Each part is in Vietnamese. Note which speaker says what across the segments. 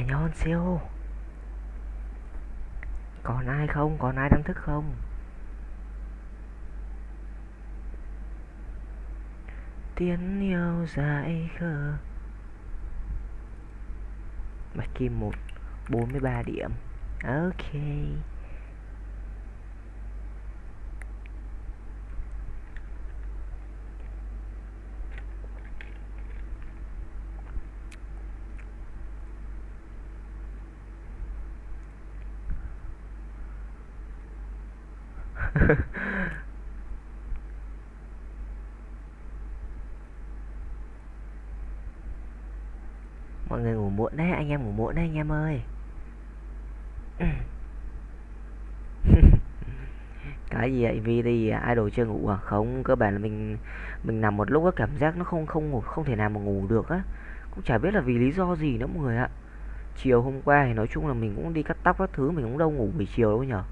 Speaker 1: Canyon siêu Còn ai không? Còn ai đang thức không? Tiếng yêu dài khờ Bạch Kim 1 43 điểm Ok anh em ngủ muộn đấy anh em ơi Cái gì vậy? Vì thì idol chưa ngủ à? Không, cơ bản là mình mình nằm một lúc á cảm giác nó không không ngủ không thể nào mà ngủ được á. Cũng chả biết là vì lý do gì nữa mọi người ạ. Chiều hôm qua thì nói chung là mình cũng đi cắt tóc các thứ mình cũng đâu ngủ buổi chiều đâu nhở.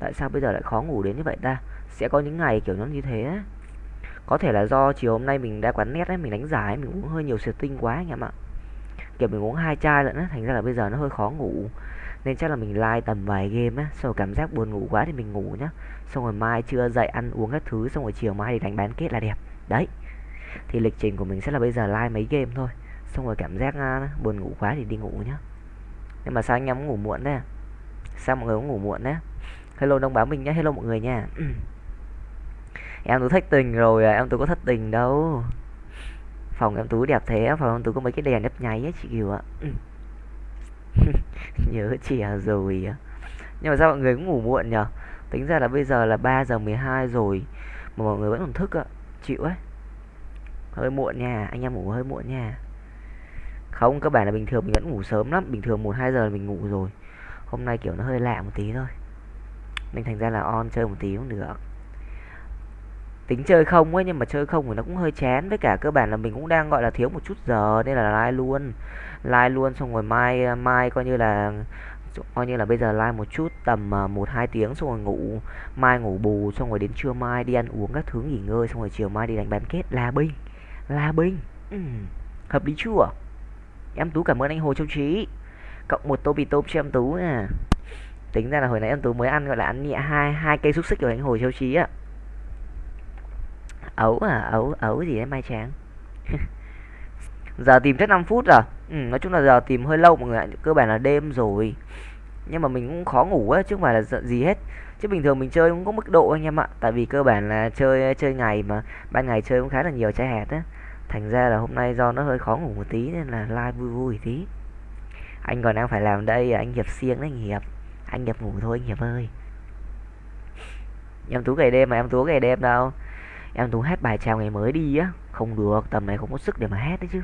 Speaker 1: Tại sao bây giờ lại khó ngủ đến như vậy ta? Sẽ có những ngày kiểu nó như thế á. Có thể là do chiều hôm nay mình đã quán nét ấy, mình đánh giải mình cũng hơi nhiều sệt tinh quá anh em ạ. Kiểu mình uống hai chai lận á, thành ra là bây giờ nó hơi khó ngủ. Nên chắc là mình like tầm vài game á, xong rồi cảm giác buồn ngủ quá thì mình ngủ nhá. Xong rồi mai trưa dậy ăn uống các thứ, xong rồi chiều mai thì đánh bán kết là đẹp. Đấy. Thì lịch trình của mình sẽ là bây giờ like mấy game thôi. Xong rồi cảm giác uh, buồn ngủ quá thì đi ngủ nhá. Nhưng mà sao anh em ngủ muộn đấy? À? Sao mọi người cũng ngủ muộn đấy? À? Hello đông báo mình nhá, hello mọi người nha. em tôi thất tình rồi à, em tôi có thất tình đâu phòng em tú đẹp thế phòng em tú có mấy cái đèn nhấp nháy á chị kiều ạ. Nhớ trẻ rồi nhưng mà sao mọi người cũng ngủ muộn nhở? Tính ra là bây giờ là 3 giờ 12 rồi mà mọi người vẫn còn thức ạ chịu ấy. Hơi muộn nha anh em ngủ hơi muộn nha. Không các bạn là bình thường mình vẫn ngủ sớm lắm. Bình thường một hai giờ là mình ngủ rồi. Hôm nay kiểu nó hơi lạ một tí thôi. Nên thành ra là on chơi một tí cũng được tính chơi không ấy, nhưng mà chơi không thì nó cũng hơi chán. Với cả cơ bản là mình cũng đang, gọi là, thiếu một chút giờ nên là like luôn. Like luôn xong rồi mai mai coi như là, coi như là bây giờ like một chút, tầm à, một, hai tiếng xong rồi ngủ. Mai ngủ bù xong rồi đến trưa mai đi ăn uống các thứ, nghỉ ngơi xong rồi chiều mai đi đánh bán kết. Là binh là binh. Ừ. hợp lý chưa? Em tú cảm ơn anh hồ châu trí cộng một tô bì tôm cho em tú à tính ra là hồi nãy em tú mới ăn, gọi là, ăn nhẹ hai hai cây xúc xích của anh hồ châu trí á ấu à ấu ấu gì đấy mai tráng? Giờ tìm chắc 5 phút rồi. Ừ, nói chung là giờ tìm hơi lâu mọi người ạ. Cơ bản là đêm rồi. Nhưng mà mình cũng khó ngủ á chứ không phải là gì hết. Chứ bình thường mình chơi cũng có mức độ anh em ạ. Tại vì cơ bản là chơi chơi ngày mà ban ngày chơi cũng khá là nhiều trái hạt á. Thành ra là hôm nay do nó hơi khó ngủ một tí nên là live vui vui tí. Anh còn đang phải làm đây à? anh hiệp siêng đấy anh hiệp. Anh hiệp ngủ thôi anh hiệp ơi. Em tú ngày đêm mà em tú ngày đêm đâu? Em tú hát bài chào ngày mới đi á. Không được, tầm này không có sức để mà hát đấy chứ.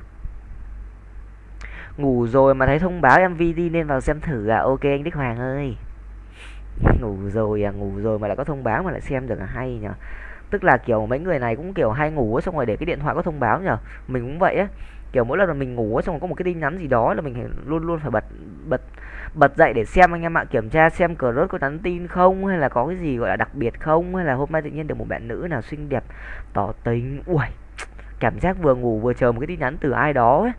Speaker 1: Ngủ rồi mà thấy thông báo mv đi nên vào xem thử à. Ok anh đức hoàng ơi. Ngủ rồi à ngủ rồi mà lại có thông báo mà lại xem được là hay nhở tức là kiểu mấy người này cũng kiểu hay ngủ xong rồi để cái điện thoại có thông báo nhở mình cũng vậy á. Kiểu mỗi lần mà mình ngủ xong rồi có một cái tin nhắn gì đó là mình luôn luôn phải bật bật bật dậy để xem anh em ạ kiểm tra xem cờ rốt có nhắn tin không hay là có cái gì gọi là đặc biệt không hay là hôm nay tự nhiên được một bạn nữ nào xinh đẹp tỏ tình. Ui cảm giác vừa ngủ vừa chờ một cái tin nhắn từ ai đó ấy.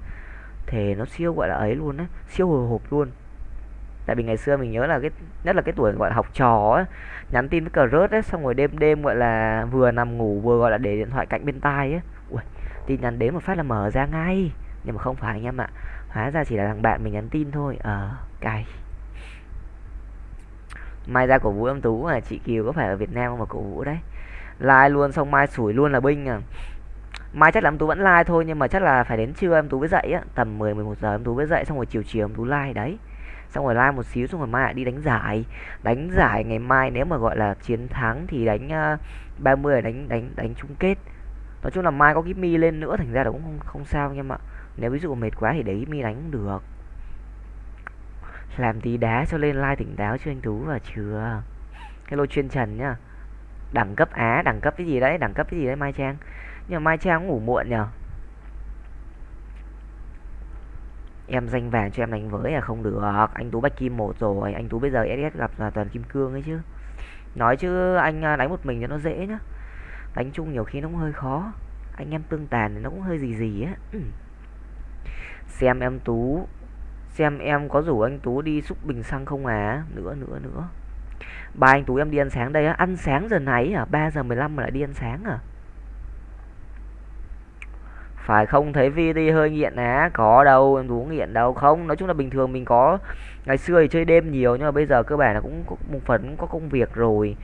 Speaker 1: Thì nó siêu gọi là ấy luôn á siêu hồi hộp luôn. Tại vì ngày xưa mình nhớ là cái nhất là cái tuổi gọi là học trò ấy nhắn tin với cờ rớt ấy xong rồi đêm đêm gọi là vừa nằm ngủ vừa gọi là để điện thoại cạnh bên tai ấy ui tin nhắn đến một phát là mở ra ngay. Nhưng mà không phải anh em ạ hóa ra chỉ là thằng bạn mình nhắn tin thôi. Ờ. à, cay. Mai ra cổ vũ em tú là chị kiều có phải ở việt nam không mà cổ vũ đấy. Like luôn xong mai sủi luôn là binh à. Mai chắc là em tú vẫn like thôi nhưng mà chắc là phải đến trưa em tú mới dậy á. Tầm 10 11 giờ em tú mới dậy xong rồi chiều chiều em tú like đấy. Xong rồi like một xíu xong rồi mai lại đi đánh giải. Đánh giải ngày mai nếu mà gọi là chiến thắng thì đánh ờ, uh, 30 đánh đánh đánh chung kết. Nói chung là mai có cái mi lên nữa thành ra là cũng không không sao anh em ạ. Nếu ví dụ mệt quá thì đấy mi đánh cũng được làm tí đá cho lên like tỉnh táo chưa anh tú và chưa? Hello chuyên trần nhá. Đẳng cấp á, đẳng cấp cái gì đấy, đẳng cấp cái gì đấy, mai trang? Nhưng mà mai trang cũng ngủ muộn nhở em danh vàng cho em đánh với là không được. Anh tú bạch kim một rồi, anh tú bây giờ ss gặp là toàn kim cương ấy chứ. Nói chứ anh à, đánh một mình cho nó dễ nhá. Đánh chung nhiều khi nó cũng hơi khó. Anh em tương tàn thì nó cũng hơi gì gì á. Ừ. xem em tú xem em có rủ anh Tú đi xúc bình xăng không à? Nữa nữa nữa. Ba anh Tú em đi ăn sáng đây á. Ăn sáng giờ này à? 3 giờ 15 mà lại đi ăn sáng à? Phải không? Thấy vi đi hơi nghiện á có đâu, em Tú nghiện đâu. Không, nói chung là bình thường mình có ngày xưa thì chơi đêm nhiều, nhưng mà bây giờ cơ bản là cũng một phần cũng có công việc rồi.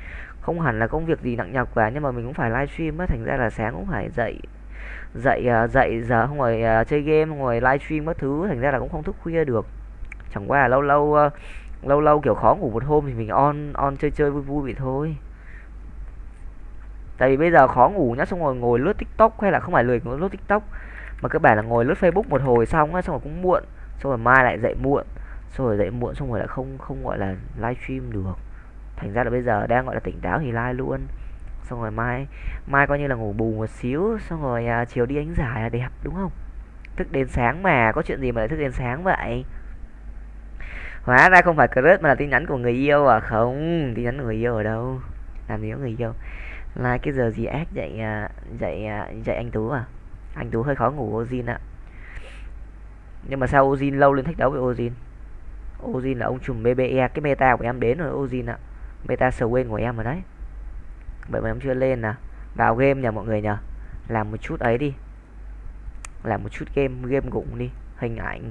Speaker 1: Không hẳn là công việc gì nặng nhọc cả, nhưng mà mình cũng phải livestream á. Thành ra là sáng cũng phải dậy dậy à, dậy giờ không ngồi à, chơi game không ngồi livestream các thứ thành ra là cũng không thức khuya được. Chẳng qua là lâu lâu à, lâu lâu kiểu khó ngủ một hôm thì mình on on chơi chơi vui vui vậy thôi. Tại vì bây giờ khó ngủ nhá xong rồi ngồi lướt tiktok hay là không phải lười ngồi lướt tiktok mà cơ bản là ngồi lướt facebook một hồi xong á xong rồi cũng muộn xong rồi mai lại dậy muộn xong rồi dậy muộn xong rồi lại không không gọi là livestream được. Thành ra là bây giờ đang gọi là tỉnh táo thì live luôn xong rồi mai mai coi như là ngủ bù một xíu xong rồi à, chiều đi ánh giải là đẹp đúng không? Thức đến sáng mà có chuyện gì mà lại thức đến sáng vậy? Hóa ra không phải crush mà là tin nhắn của người yêu à? Không tin nhắn của người yêu ở đâu? Làm gì có người yêu. Là cái giờ gì ác dậy à, dậy à, dậy anh tú à? Anh tú hơi khó ngủ ozin ạ. Nhưng mà sao ozin lâu lên thách đấu với ozin? Ozin là ông trùm bbe cái meta của em đến rồi ozin ạ. Meta swing của em rồi đấy vậy mà em chưa lên nè vào game nhờ mọi người nhờ. Làm một chút ấy đi. Làm một chút game game gụng đi. Hình ảnh.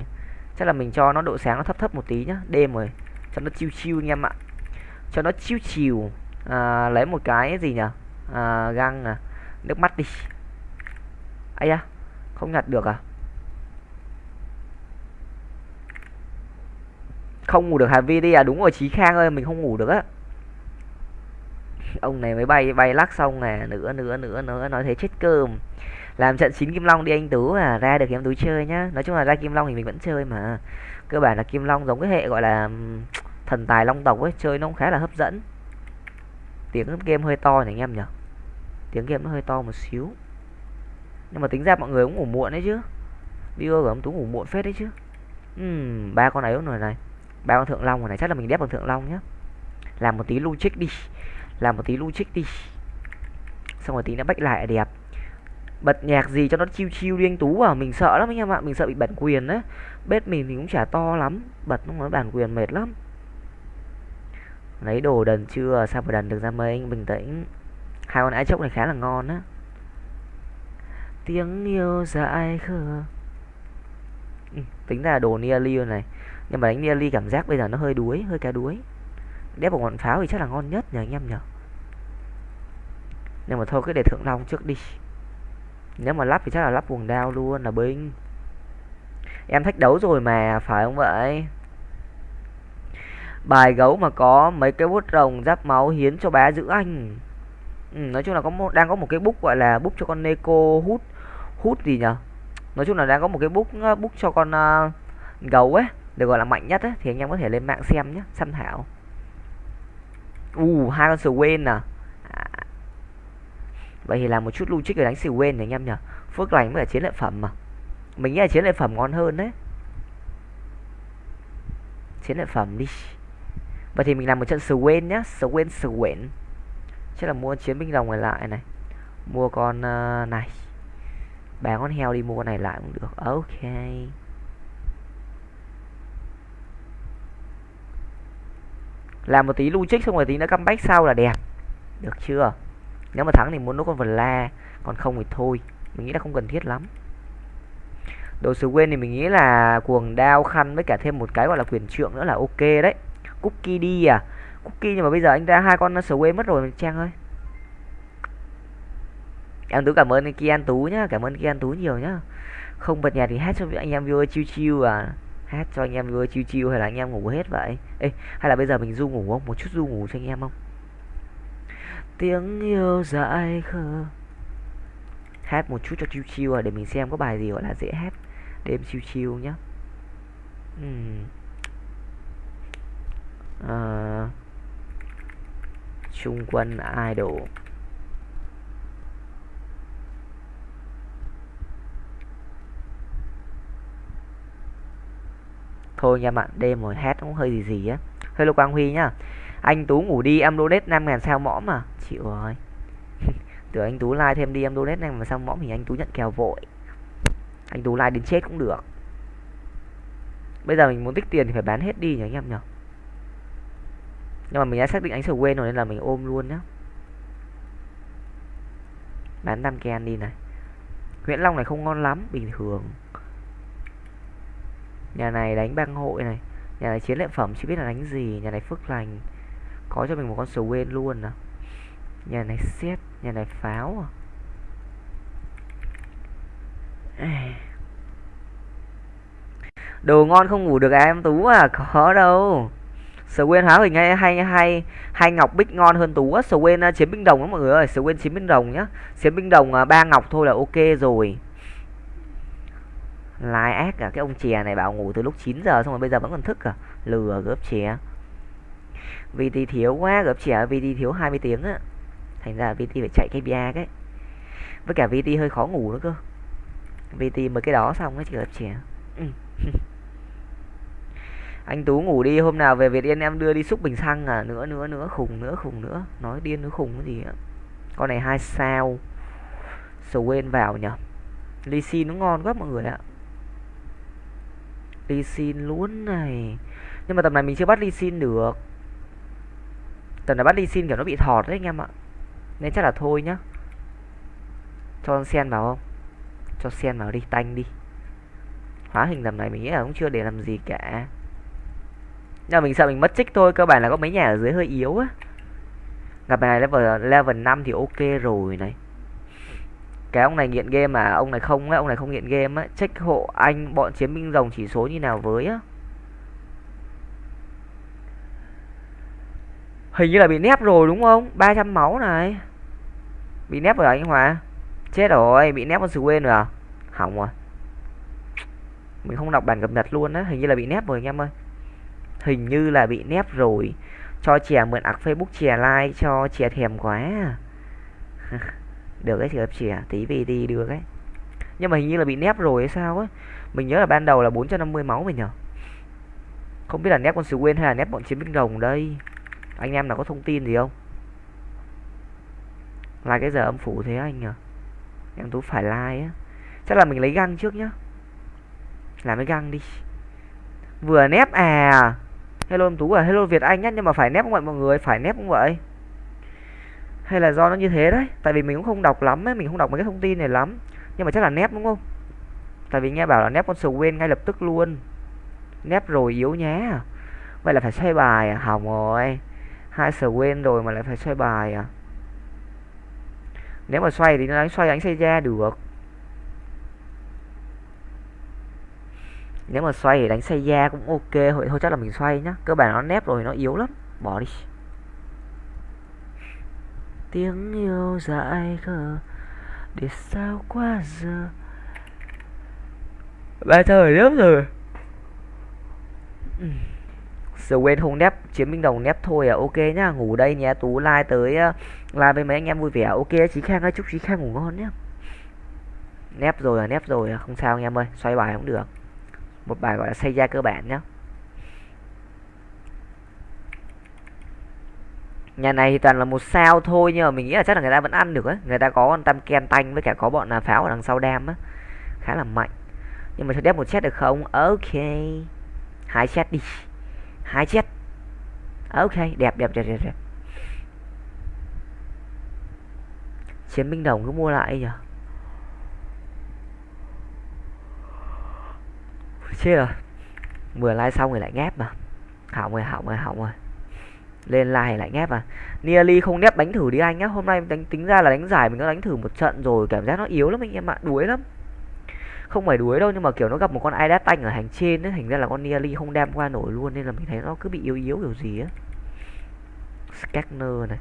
Speaker 1: Chắc là mình cho nó độ sáng nó thấp thấp một tí nhá. Đêm rồi. Cho nó chiêu chiêu anh em ạ. Cho nó chiêu chiều à, lấy một cái gì nhở à, găng à. Nước mắt đi. Ấy à không nhặt được à? Không ngủ được Hà Vi đi à? Đúng rồi Chí Khang ơi mình không ngủ được á ông này mới bay bay lắc xong à, nè nữa nữa nữa nữa nói thế chết cơm. Làm trận chín kim long đi anh tú à ra được em tú chơi nhá. Nói chung là ra kim long thì mình vẫn chơi mà. Cơ bản là kim long giống cái hệ gọi là thần tài long tộc ấy chơi nó cũng khá là hấp dẫn. Tiếng game hơi to này anh em nhỉ? Tiếng game nó hơi to một xíu. Nhưng mà tính ra mọi người cũng ngủ muộn đấy chứ. Video của ông tú ngủ muộn phết đấy chứ. Uhm, ba con ấy rồi này. Ba con thượng long rồi này. Chắc là mình đép bằng thượng long nhá. Làm một tí logic trích đi làm một tí lu trích đi. Xong rồi tí nó bách lại đẹp. Bật nhạc gì cho nó chiêu chiêu đi anh tú à? Mình sợ lắm anh em ạ mình sợ bị bản quyền đấy bếp mình thì cũng chả to lắm bật nó nói bản quyền mệt lắm. Lấy đồ đần chưa? Sao mà đần được ra mấy anh? Bình tĩnh. Hai con ái chốc này khá là ngon á. Tiếng yêu dại khờ. Ừ, tính ra đồ nia này. Nhưng mà đánh nia cảm giác bây giờ nó hơi đuối hơi cá đuối đép một ngọn pháo thì chắc là ngon nhất nhờ anh em nhờ. Nhưng mà thôi cứ để thượng long trước đi. Nếu mà lắp thì chắc là lắp buồng đao luôn là binh. Em thách đấu rồi mà phải không vậy? Bài gấu mà có mấy cái bút rồng giáp máu hiến cho bá giữ anh. Ừ, nói chung là có một đang có một cái bút gọi là bút cho con neko hút hút gì nhở nói chung là đang có một cái bút ờ, bút cho con uh, gấu ấy được gọi là mạnh nhất ấy thì anh em có thể lên mạng xem nhé tham thảo u uh, hai con Swain à. à. Vậy thì làm một chút logic để đánh Swain này anh em nhỉ? Phước lành mới là chiến lợi phẩm mà. Mình nghĩ là chiến lợi phẩm ngon hơn đấy. Chiến lợi phẩm đi. Vậy thì mình làm một trận Swain nhá. Swain quên chắc là mua chiến binh rồng này lại này. Mua con uh, này. Bán con heo đi mua con này lại cũng được. Ok. Làm một tí logic xong rồi tí nữa comeback sau là đẹp. Được chưa? Nếu mà thắng thì muốn nó con vật la còn không thì thôi. Mình nghĩ là không cần thiết lắm. Đồ sứ quên thì mình nghĩ là cuồng đao khăn với cả thêm một cái gọi là quyền trượng nữa là ok đấy. Cookie đi à? Cookie nhưng mà bây giờ anh ra hai con sờ quên mất rồi, trang ơi. Em tú cảm ơn anh kian tú nhá, cảm ơn kian tú nhiều nhá. Không bật nhạc thì hát cho anh em viewer chiêu chiêu à hát cho anh em vừa chiêu chiêu hay là anh em ngủ hết vậy? Ê, hay là bây giờ mình du ngủ không? Một chút du ngủ cho anh em không? Tiếng yêu dại khờ. Hát một chút cho chiêu chiêu à để mình xem có bài gì gọi là dễ hát đêm chiêu chiêu nhá. Uhm. à, trung quân idol. Thôi nha bạn, đêm rồi hát cũng hơi gì gì á. Hello quang huy nhá. Anh tú ngủ đi, em donate năm ngàn sao mõm mà chịu rồi. Tưởng anh tú like thêm đi, em donate này mà sao mõm thì anh tú nhận kèo vội. Anh tú like đến chết cũng được. Bây giờ mình muốn tích tiền thì phải bán hết đi nhỉ anh em nhỉ? Nhưng mà mình đã xác định anh sẽ quên rồi nên là mình ôm luôn nhá. Bán tam ken đi này. Nguyễn long này không ngon lắm, bình thường nhà này đánh băng hội này. Nhà này chiến lợi phẩm chưa biết là đánh gì. Nhà này phước lành. Có cho mình một con sầu quên luôn nè nhà này xét nhà này pháo à. Đồ ngon không ngủ được à em tú à? Có đâu. Swain hóa hình hay hay hay hay ngọc bích ngon hơn tú á. Swain uh, à, chiến binh đồng đó mọi người ơi. Swain chiến binh đồng nhá. Chiến binh đồng uh, ba ngọc thôi là ok rồi lai ác cả cái ông chè này bảo ngủ từ lúc 9 giờ xong rồi bây giờ vẫn còn thức à? Lừa gớp chè. VT thiếu quá, gớp chè, VT thiếu 20 tiếng á. Thành ra VT phải chạy KPI cái. Với cả VT hơi khó ngủ nữa cơ. VT mới cái đó xong á, chị gớp chè. Ừ. anh tú ngủ đi, hôm nào về việt yên em đưa đi xúc bình xăng à? Nữa nữa nữa, khùng nữa khùng nữa. Nói điên nữa, khùng cái gì á. Con này hai sao. Sầu quên vào nhở. Ly xin nó ngon quá mọi người ạ ly xin luôn này. Nhưng mà tầm này mình chưa bắt ly xin được. Tầm này bắt ly xin kiểu nó bị thọt đấy anh em ạ. Nên chắc là thôi nhá. Cho sen vào không? Cho sen vào đi, tanh đi. Hóa hình tầm này mình nghĩ là cũng chưa để làm gì cả. Nhưng mà mình sợ mình mất trích thôi, cơ bản là có mấy nhà ở dưới hơi yếu á. Gặp này level level 5 thì ok rồi này cái ông này nghiện game mà ông này không á, ông này không nghiện game á. Check hộ anh, bọn chiến binh rồng chỉ số như nào với á? Hình như là bị nép rồi đúng không? 300 máu này. Bị nép rồi anh hòa? Chết rồi, bị nép con sự quên rồi à? Hỏng rồi. Mình không đọc bản cập nhật luôn á. Hình như là bị nép rồi anh em ơi. Hình như là bị nép rồi. Cho chè mượn ạc facebook, chè like, cho chè thèm quá à. được cái chè chè tí vì đi được ấy nhưng mà hình như là bị nép rồi hay sao ấy mình nhớ là ban đầu là 450 máu mình nhở. Không biết là nép con sứ quên hay là nép bọn chiến binh rồng đây. Anh em nào có thông tin gì không? Là cái giờ âm phủ thế anh nhở. Em tú phải like á. Chắc là mình lấy găng trước nhá. Làm cái găng đi. Vừa nép à. Hello em tú à hello việt anh nhá, nhưng mà phải nép không vậy mọi người? Phải nép không vậy? Hay là do nó như thế đấy? Tại vì mình cũng không đọc lắm ấy mình không đọc mấy cái thông tin này lắm. Nhưng mà chắc là nép đúng không? Tại vì nghe bảo là nép con sầu quên ngay lập tức luôn. Nép rồi yếu nhé, vậy là phải xoay bài à? Hỏng rồi. Hai sờ quên rồi mà lại phải xoay bài à? Nếu mà xoay thì nó đánh xoay đánh xây ra được. Nếu mà xoay thì đánh xây da cũng ok. Thôi thôi chắc là mình xoay nhá. Cơ bản nó nép rồi nó yếu lắm. Bỏ đi tiếng yêu dại khờ. Để sao qua giờ? Ba thời lắm rồi. Giờ quên không nép chiến binh đồng nép thôi à. Ok nhá ngủ đây nhé. Tú like tới uh, like với mấy anh em vui vẻ. Ok chí khang ơi chúc chí khang ngủ ngon nhá. Nép rồi à nép rồi à. Không sao anh em ơi xoay bài cũng được. Một bài gọi là xây ra cơ bản nhé nhà này thì toàn là một sao thôi nhưng mà mình nghĩ là chắc là người ta vẫn ăn được á. Người ta có con tam ken tanh với cả có bọn là pháo ở đằng sau đam á. Khá là mạnh. Nhưng mà cho đép một chết được không? Ok. Hai chết đi. Hai chết. Ok đẹp đẹp đẹp đẹp, đẹp. chiến binh đồng cứ mua lại nhỉ chết rồi. Vừa like xong rồi lại ngáp mà. Hỏng rồi hỏng rồi hỏng rồi lên like lại ngáp à nearly không nép đánh thử đi anh nhá. Hôm nay đánh, tính ra là đánh giải mình đã đánh thử một trận rồi, cảm giác nó yếu lắm anh em ạ, đuối lắm. Không phải đuối đâu, nhưng mà kiểu nó gặp một con idat tanh ở hành trên ấy, thành ra là con nearly không đem qua nổi luôn, nên là mình thấy nó cứ bị yếu yếu kiểu gì á. Scanner này.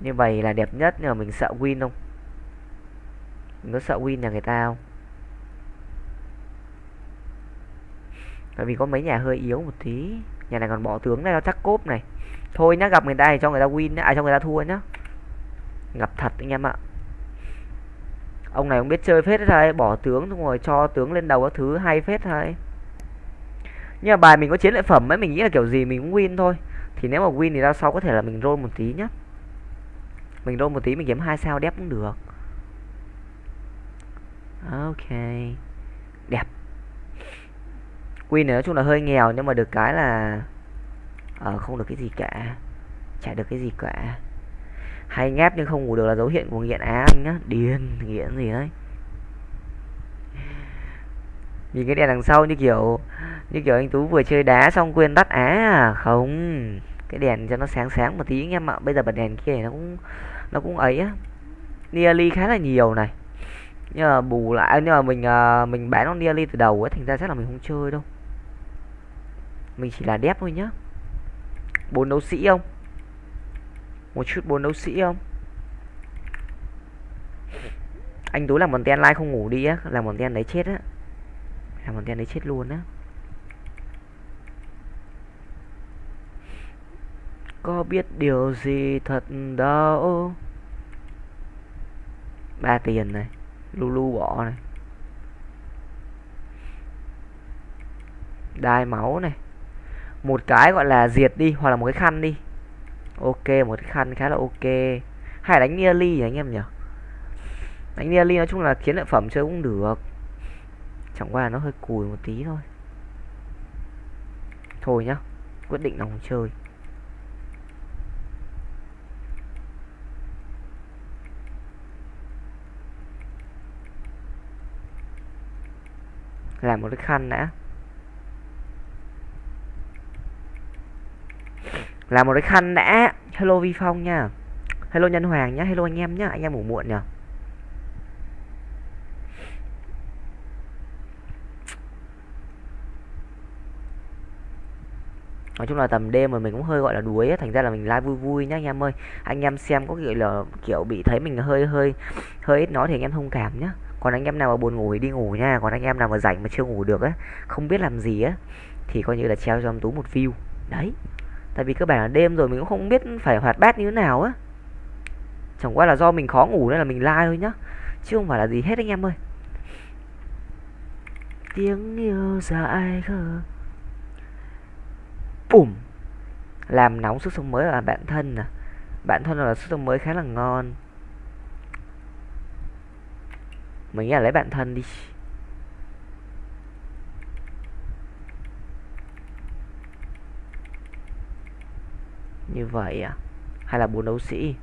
Speaker 1: Như vậy là đẹp nhất, nhưng mà mình sợ win không? Mình có sợ win nhà người ta không? Tại vì có mấy nhà hơi yếu một tí. Nhà này còn bỏ tướng này, nó chắc cốp này. Thôi nhá, gặp người ta thì cho người ta win à cho người ta thua nhá. Gặp thật anh em ạ. Ông này không biết chơi phết thôi bỏ tướng xong rồi cho tướng lên đầu các thứ, hay phết thôi nhưng mà bài mình có chiến lợi phẩm ấy, mình nghĩ là kiểu gì mình cũng win thôi. Thì nếu mà win thì ra sau có thể là mình roll một tí nhá. Mình roll một tí, mình kiếm hai sao đép cũng được. Ok. Queen này nói chung là hơi nghèo nhưng mà được cái là ờ không được cái gì cả, chả được cái gì cả. Hay ngáp nhưng không ngủ được là dấu hiệu của nghiện á anh nhá, điên, nghiện gì đấy. Nhìn cái đèn đằng sau như kiểu như kiểu anh tú vừa chơi đá xong quên tắt á à không. Cái đèn cho nó sáng sáng một tí anh em ạ, bây giờ bật đèn kia nó cũng nó cũng ấy á. Nearly khá là nhiều này. Nhưng mà bù lại, nhưng mà mình ờ, mình bán nó nearly từ đầu ấy thành ra chắc là mình không chơi đâu mình chỉ là đép thôi nhá. Bốn đấu sĩ không? Một chút bốn đấu sĩ không? Anh tú làm một ten like không ngủ đi á, làm một ten đấy chết á. Làm một ten đấy chết luôn á. Có biết điều gì thật đâu? Ba tiền này lulu bỏ này. Đai máu này một cái gọi là diệt đi, hoặc là một cái khăn đi. Ok, một cái khăn khá là ok. Hay đánh nearly nhỉ anh em nhỉ? Đánh nearly nói chung là chiến lợi phẩm chơi cũng được. Chẳng qua là nó hơi cùi một tí thôi. Thôi nhá, quyết định lòng chơi. Làm một cái khăn đã. Làm một cái khăn đã. Hello vi phong nha. Hello nhân hoàng nhá. Hello anh em nhá. Anh em ngủ muộn nhở nói chung là tầm đêm mà mình cũng hơi gọi là đuối ấy, thành ra là mình live vui vui nhá anh em ơi. Anh em xem có kiểu là kiểu bị thấy mình hơi hơi hơi ít nói thì anh em thông cảm nhá. Còn anh em nào mà buồn ngủ thì đi ngủ nha. Còn anh em nào mà rảnh mà chưa ngủ được á không biết làm gì á thì coi như là treo cho em tú một view. Đấy tại vì cơ bản là đêm rồi mình cũng không biết phải hoạt bát như thế nào á. Chẳng qua là do mình khó ngủ nên là mình like thôi nhá. Chứ không phải là gì hết anh em ơi. Tiếng yêu dại khờ. Bùm. Làm nóng sức sống mới là bạn thân à. Bạn thân là sức sống mới khá là ngon. Mình nghĩ là lấy bạn thân đi. Như vậy à? Hay là bốn đấu sĩ?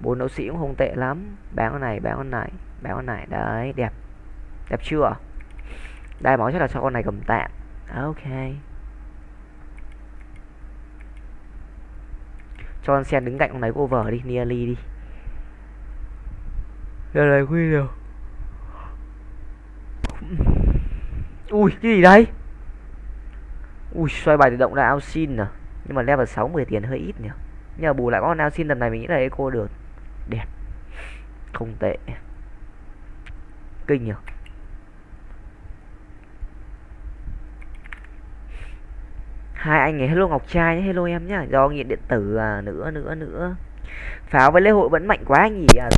Speaker 1: Bốn đấu sĩ cũng không tệ lắm. Bán con này, bán con này, bán con này. Đấy, đẹp. Đẹp chưa? Đai máu chắc là cho con này cầm tạm ok. Cho con sen đứng cạnh con này cover đi, nearly đi. Giờ này quy rồi ui, cái gì đây ui, xoay bài tự động là ao xin à? Nhưng mà level 6 10 tiền hơi ít nhỉ? Nhưng mà bù lại con nào xin lần này mình nghĩ là eco được. Đẹp. Không tệ. Kinh nhỉ? Hai anh ấy, hello ngọc trai nhé, hello em nhá. Do nghiện điện tử à? Nữa nữa nữa. Pháo với lễ hội vẫn mạnh quá nhỉ? À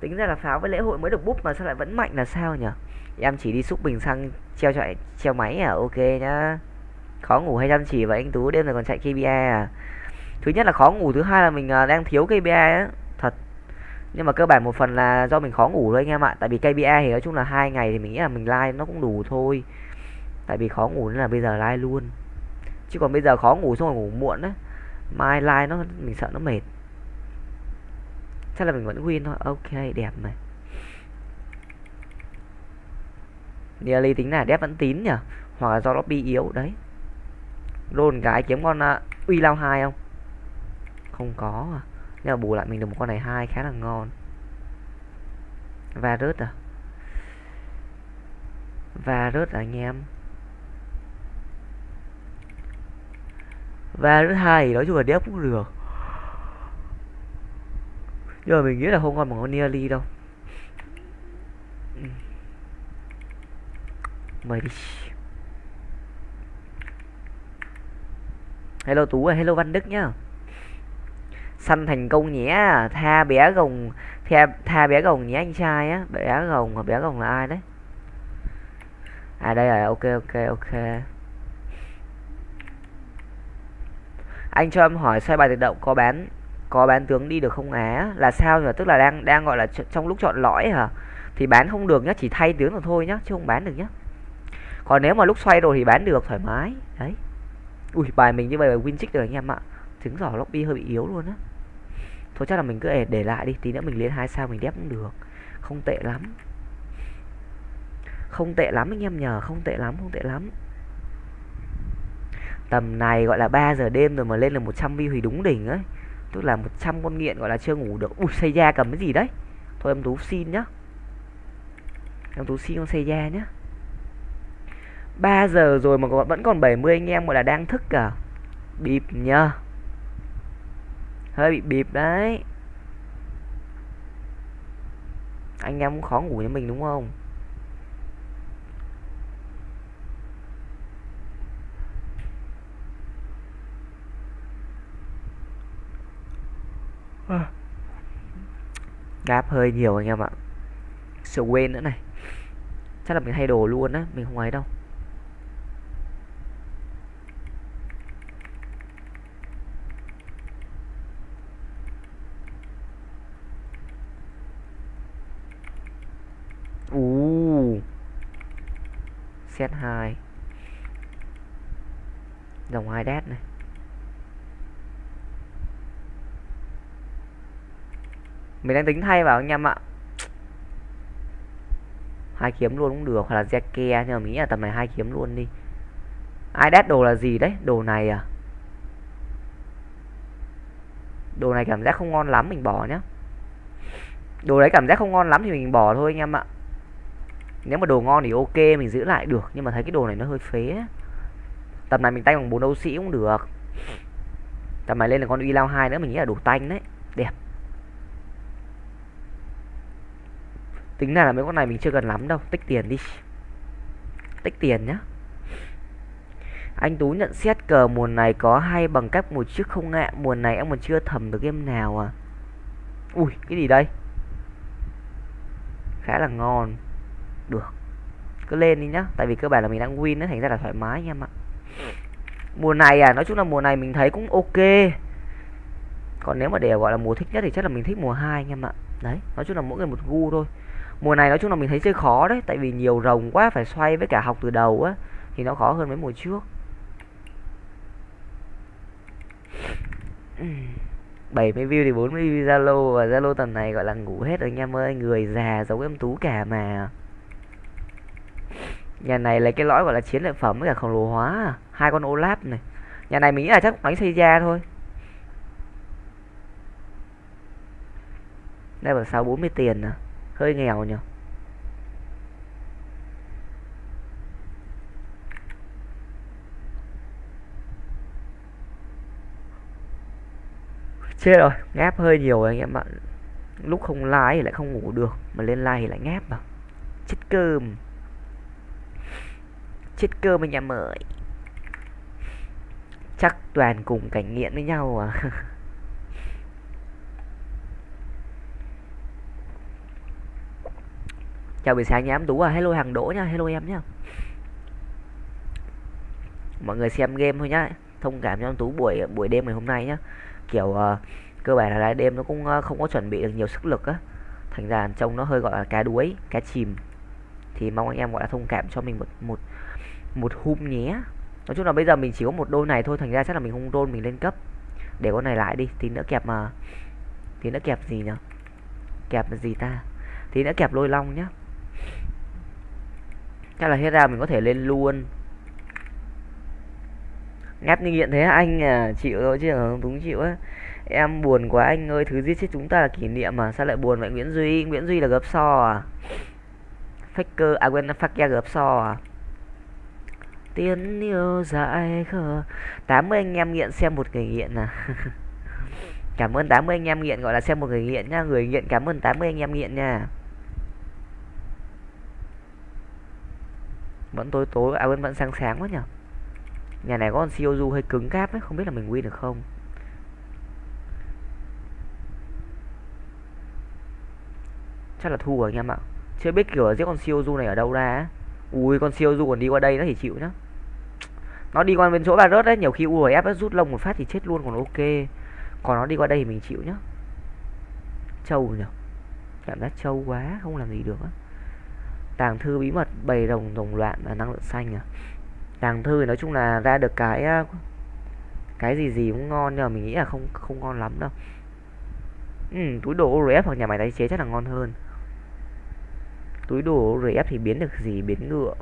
Speaker 1: tính ra là pháo với lễ hội mới được búp mà sao lại vẫn mạnh là sao nhỉ? Em chỉ đi xúc bình xăng, treo chạy treo máy à? Ok nhá khó ngủ hay chăm chỉ và anh tú? Đêm này còn chạy KPI à? Thứ nhất là khó ngủ, thứ hai là mình à, đang thiếu KPI á. Thật. Nhưng mà cơ bản một phần là do mình khó ngủ thôi anh em ạ. Tại vì KPI thì nói chung là hai ngày thì mình nghĩ là mình like nó cũng đủ thôi. Tại vì khó ngủ nên là bây giờ like luôn. Chứ còn bây giờ khó ngủ xong rồi ngủ muộn á, mai like nó, mình sợ nó mệt. Chắc là mình vẫn win thôi. Ok, đẹp này. Nearly tính là đép vẫn tín nhỉ? Hoặc là do lobby yếu, đấy rôn cái kiếm con uh, uy lao hai không? Không có à. Nhưng mà bù lại mình được một con này hai khá là ngon. Và rớt à? Và rớt à anh em? Và rớt hai thì nói chung là đép cũng được. Nhưng mà mình nghĩ là không còn một con nearly đâu. Mời đi. Hello tú ơi hello văn đức nhá. Săn thành công nhé tha bé gồng tha, tha bé gồng nhé anh trai á. Bé gồng mà bé gồng là ai đấy? À đây rồi ok ok ok. Anh cho em hỏi xoay bài tự động có bán có bán tướng đi được không á? Là sao nhỉ? Tức là đang đang gọi là trong lúc chọn lõi hả? Thì bán không được nhá chỉ thay tướng là thôi nhá chứ không bán được nhá. Còn nếu mà lúc xoay rồi thì bán được thoải mái. Đấy ui bài mình như vậy là win trích rồi anh em ạ. Trứng giỏ lobby hơi bị yếu luôn á. Thôi chắc là mình cứ để, để lại đi tí nữa mình lên hai sao mình đép cũng được. Không tệ lắm. Không tệ lắm anh em nhờ không tệ lắm không tệ lắm. Tầm này gọi là 3 giờ đêm rồi mà lên là 100 view thì đúng đỉnh ấy. Tức là 100 con nghiện gọi là chưa ngủ được. Ui xây da cầm cái gì đấy? Thôi em tú xin nhá. Em tú xin con xây da nhá. 3 giờ rồi mà vẫn còn 70 anh em gọi là đang thức cả bịp nhá hơi bị bịp đấy. Anh em cũng khó ngủ như mình đúng không? Gáp hơi nhiều anh em ạ. Sợ quên nữa này. Chắc là mình thay đồ luôn á, mình không ấy đâu u set 2 dòng hai đét này. Mình đang tính thay vào anh em ạ. Hai kiếm luôn cũng được, hoặc là Zeke nhưng mà mình nghĩ là tầm này hai kiếm luôn đi. Ai đét đồ là gì đấy? Đồ này à? Đồ này cảm giác không ngon lắm, mình bỏ nhá. Đồ đấy cảm giác không ngon lắm thì mình bỏ thôi anh em ạ nếu mà đồ ngon thì ok, mình giữ lại được, nhưng mà thấy cái đồ này nó hơi phế tầm này mình tay bằng bốn đấu sĩ cũng được. Tầm này lên là con uy lao hai nữa, mình nghĩ là đủ tanh đấy. Đẹp. Tính ra là mấy con này mình chưa cần lắm đâu, tích tiền đi. Tích tiền nhá. Anh Tú nhận xét cờ mùa này có hay bằng cách một chiếc không ngạ Mùa này em còn chưa thầm được game nào à? Ui, cái gì đây? Khá là ngon. Được. Cứ lên đi nhá, Tại vì cơ bản là mình đang win nó thành ra là thoải mái nha em ạ. Mùa này à Nói chung là mùa này mình thấy cũng ok. Còn nếu mà để gọi là mùa thích nhất thì chắc là mình thích mùa 2 anh em ạ. Đấy, Nói chung là mỗi người một gu thôi. Mùa này nói chung là mình thấy chơi khó đấy, tại vì nhiều rồng quá, phải xoay với cả học từ đầu á, thì nó khó hơn mấy mùa trước. 70 view thì 40 view Zalo, và Zalo tầm này gọi là ngủ hết rồi anh em ơi, người già giống em tú cả mà nhà này lấy cái lõi gọi là chiến lợi phẩm với cả khổng lồ hóa. Hai con Olaf này. Nhà này mình nghĩ là chắc đánh xây ra thôi. Đây là sáu bốn mươi tiền à? Hơi nghèo nhỉ? Chết rồi, ngáp hơi nhiều anh em ạ. Lúc không like thì lại không ngủ được, mà lên like thì lại ngáp mà chết cơm chết cơm anh em ơi chắc toàn cùng cảnh nghiện với nhau à? Chào buổi sáng nhà em tú à. Hello hàng đỗ nha. Hello em nhá. Mọi người xem game thôi nhá. Thông cảm cho em tú buổi buổi đêm ngày hôm nay nhá. Kiểu uh, cơ bản là lại đêm nó cũng uh, không có chuẩn bị được nhiều sức lực á. Thành ra trông nó hơi gọi là cá đuối cá chìm. Thì mong anh em gọi là thông cảm cho mình một một một hum nhé. Nói chung là bây giờ mình chỉ có một đôi này thôi, thành ra chắc là mình không đôn, mình lên cấp. Để con này lại đi, tí nữa kẹp mà. Tí nữa kẹp gì nhỉ kẹp gì ta? Tí nữa kẹp lôi long nhá. Chắc là hết ra mình có thể lên luôn. Ngáp như nghiện thế anh? À chịu rồi chứ không đúng chịu á. Em buồn quá anh ơi, thứ giết chết chúng ta là kỷ niệm mà. Sao lại buồn vậy? Nguyễn duy nguyễn duy là gấp so à? Faker à quên fakia gấp so à? Tiếng yêu dại khờ. 80 anh em nghiện xem một người nghiện à cảm ơn 80 anh em nghiện, gọi là xem một người nghiện nha. Người nghiện, cảm ơn 80 anh em nghiện nha. Vẫn tối tối à vẫn vẫn sáng sáng quá nhở. Nhà này có con siêu du hơi cứng cáp ấy, không biết là mình win được không. Chắc là thua rồi anh em ạ. Chưa biết kiểu giết con siêu du này ở đâu ra ui con siêu du còn đi qua đây nó thì chịu nhá. Nó đi qua bên chỗ bà rớt đấy nhiều khi URF rút lông một phát thì chết luôn còn ok. Còn nó đi qua đây thì mình chịu nhá. Trâu nhở? Cảm giác trâu quá không làm gì được á. Tàng thư bí mật bầy rồng rồng loạn và năng lượng xanh à. Tàng thư nói chung là ra được cái cái gì gì cũng ngon nhưng mà mình nghĩ là không không ngon lắm đâu. Ừ, túi đồ ORF hoặc nhà máy tái chế chắc là ngon hơn túi đồ rf thì biến được gì? Biến ngựa.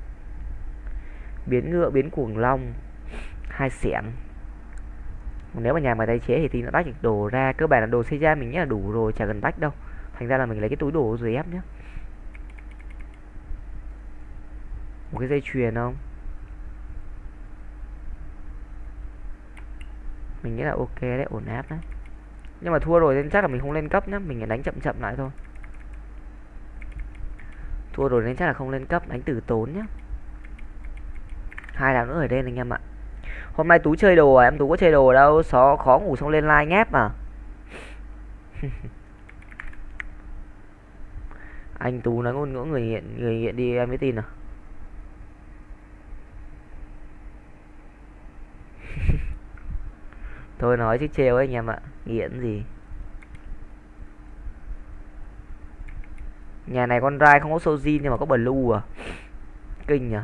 Speaker 1: Biến ngựa, biến cuồng long. Hai xẻng. Nếu mà nhà mà tái chế thì tí nó tách được đồ ra. Cơ bản là đồ xây ra mình nghĩ là đủ rồi, chả cần tách đâu. Thành ra là mình lấy cái túi đồ rồi ép nhé một cái dây chuyền không? Mình nghĩ là ok đấy, ổn áp đấy. Nhưng mà thua rồi nên chắc là mình không lên cấp nhá. Mình đánh chậm chậm lại thôi thua rồi nên chắc là không lên cấp, đánh tử tốn nhá. Hai đảo nữa ở đây anh em ạ. Hôm nay tú chơi đồ à? Em tú có chơi đồ đâu? Xó khó ngủ xong lên like ngáp mà anh tú nói ngôn ngữ người hiện người hiện đi em mới tin à? Thôi nói chứ trêu anh em ạ. Nghiện gì? Nhà này con rai không có sojin nhưng mà có blue à. Kinh nhỉ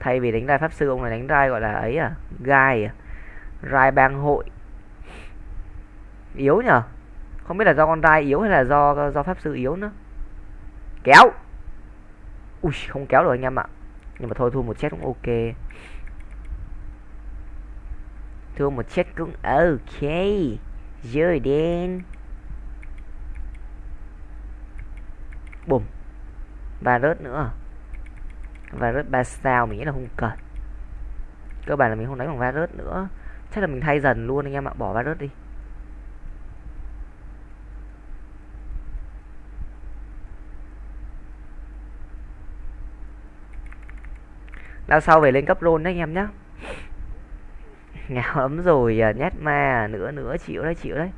Speaker 1: thay vì đánh rai pháp sư, ông này đánh rai gọi là ấy à? Gai à? Rai bang hội. Yếu nhở không biết là do con rai yếu hay là do do pháp sư yếu nữa. Kéo. Ui, không kéo được anh em ạ. Nhưng mà thôi, thua một chết cũng ok. Thua một chết cũng ok. Rồi đen. Bùm. Và rớt nữa. Và rớt ba sao, mình nghĩ là không cần. Cơ bản là mình không đánh bằng va rớt nữa. Chắc là mình thay dần luôn anh em ạ, bỏ va rớt đi. Đao sau về lên cấp rôn đấy anh em nhá. Nghèo lắm rồi à, nhét ma à, nữa nữa chịu đấy chịu đấy.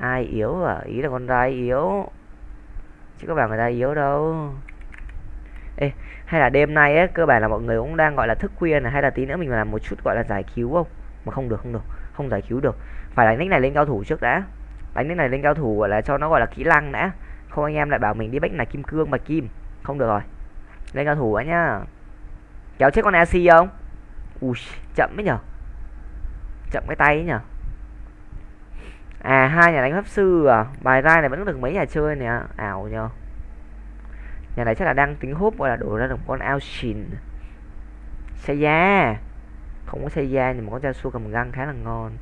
Speaker 1: Ai yếu à? Ý là con trai yếu. Chứ các bạn người ta yếu đâu. Ê, hay là đêm nay ấy cơ bản là mọi người cũng đang gọi là thức khuya này hay là tí nữa mình làm một chút gọi là giải cứu không? Mà không được không được không giải cứu được. Phải đánh nick này lên cao thủ trước đã. Đánh nick này lên cao thủ gọi là cho nó gọi là kỹ năng đã. Không anh em lại bảo mình đi bách này kim cương bạch kim. Không được rồi. Lên cao thủ á nhá. Kéo chết con AC không? Ui chậm ấy nhở. Chậm cái tay ấy nhở à hai nhà đánh pháp sư à? Bài ra này vẫn được mấy nhà chơi nè. Ảo nhờ. Nhà này chắc là đang tính hút gọi là đổ ra được con ao xìn xe da. Không có xe da nhưng mà con da su cầm găng khá là ngon.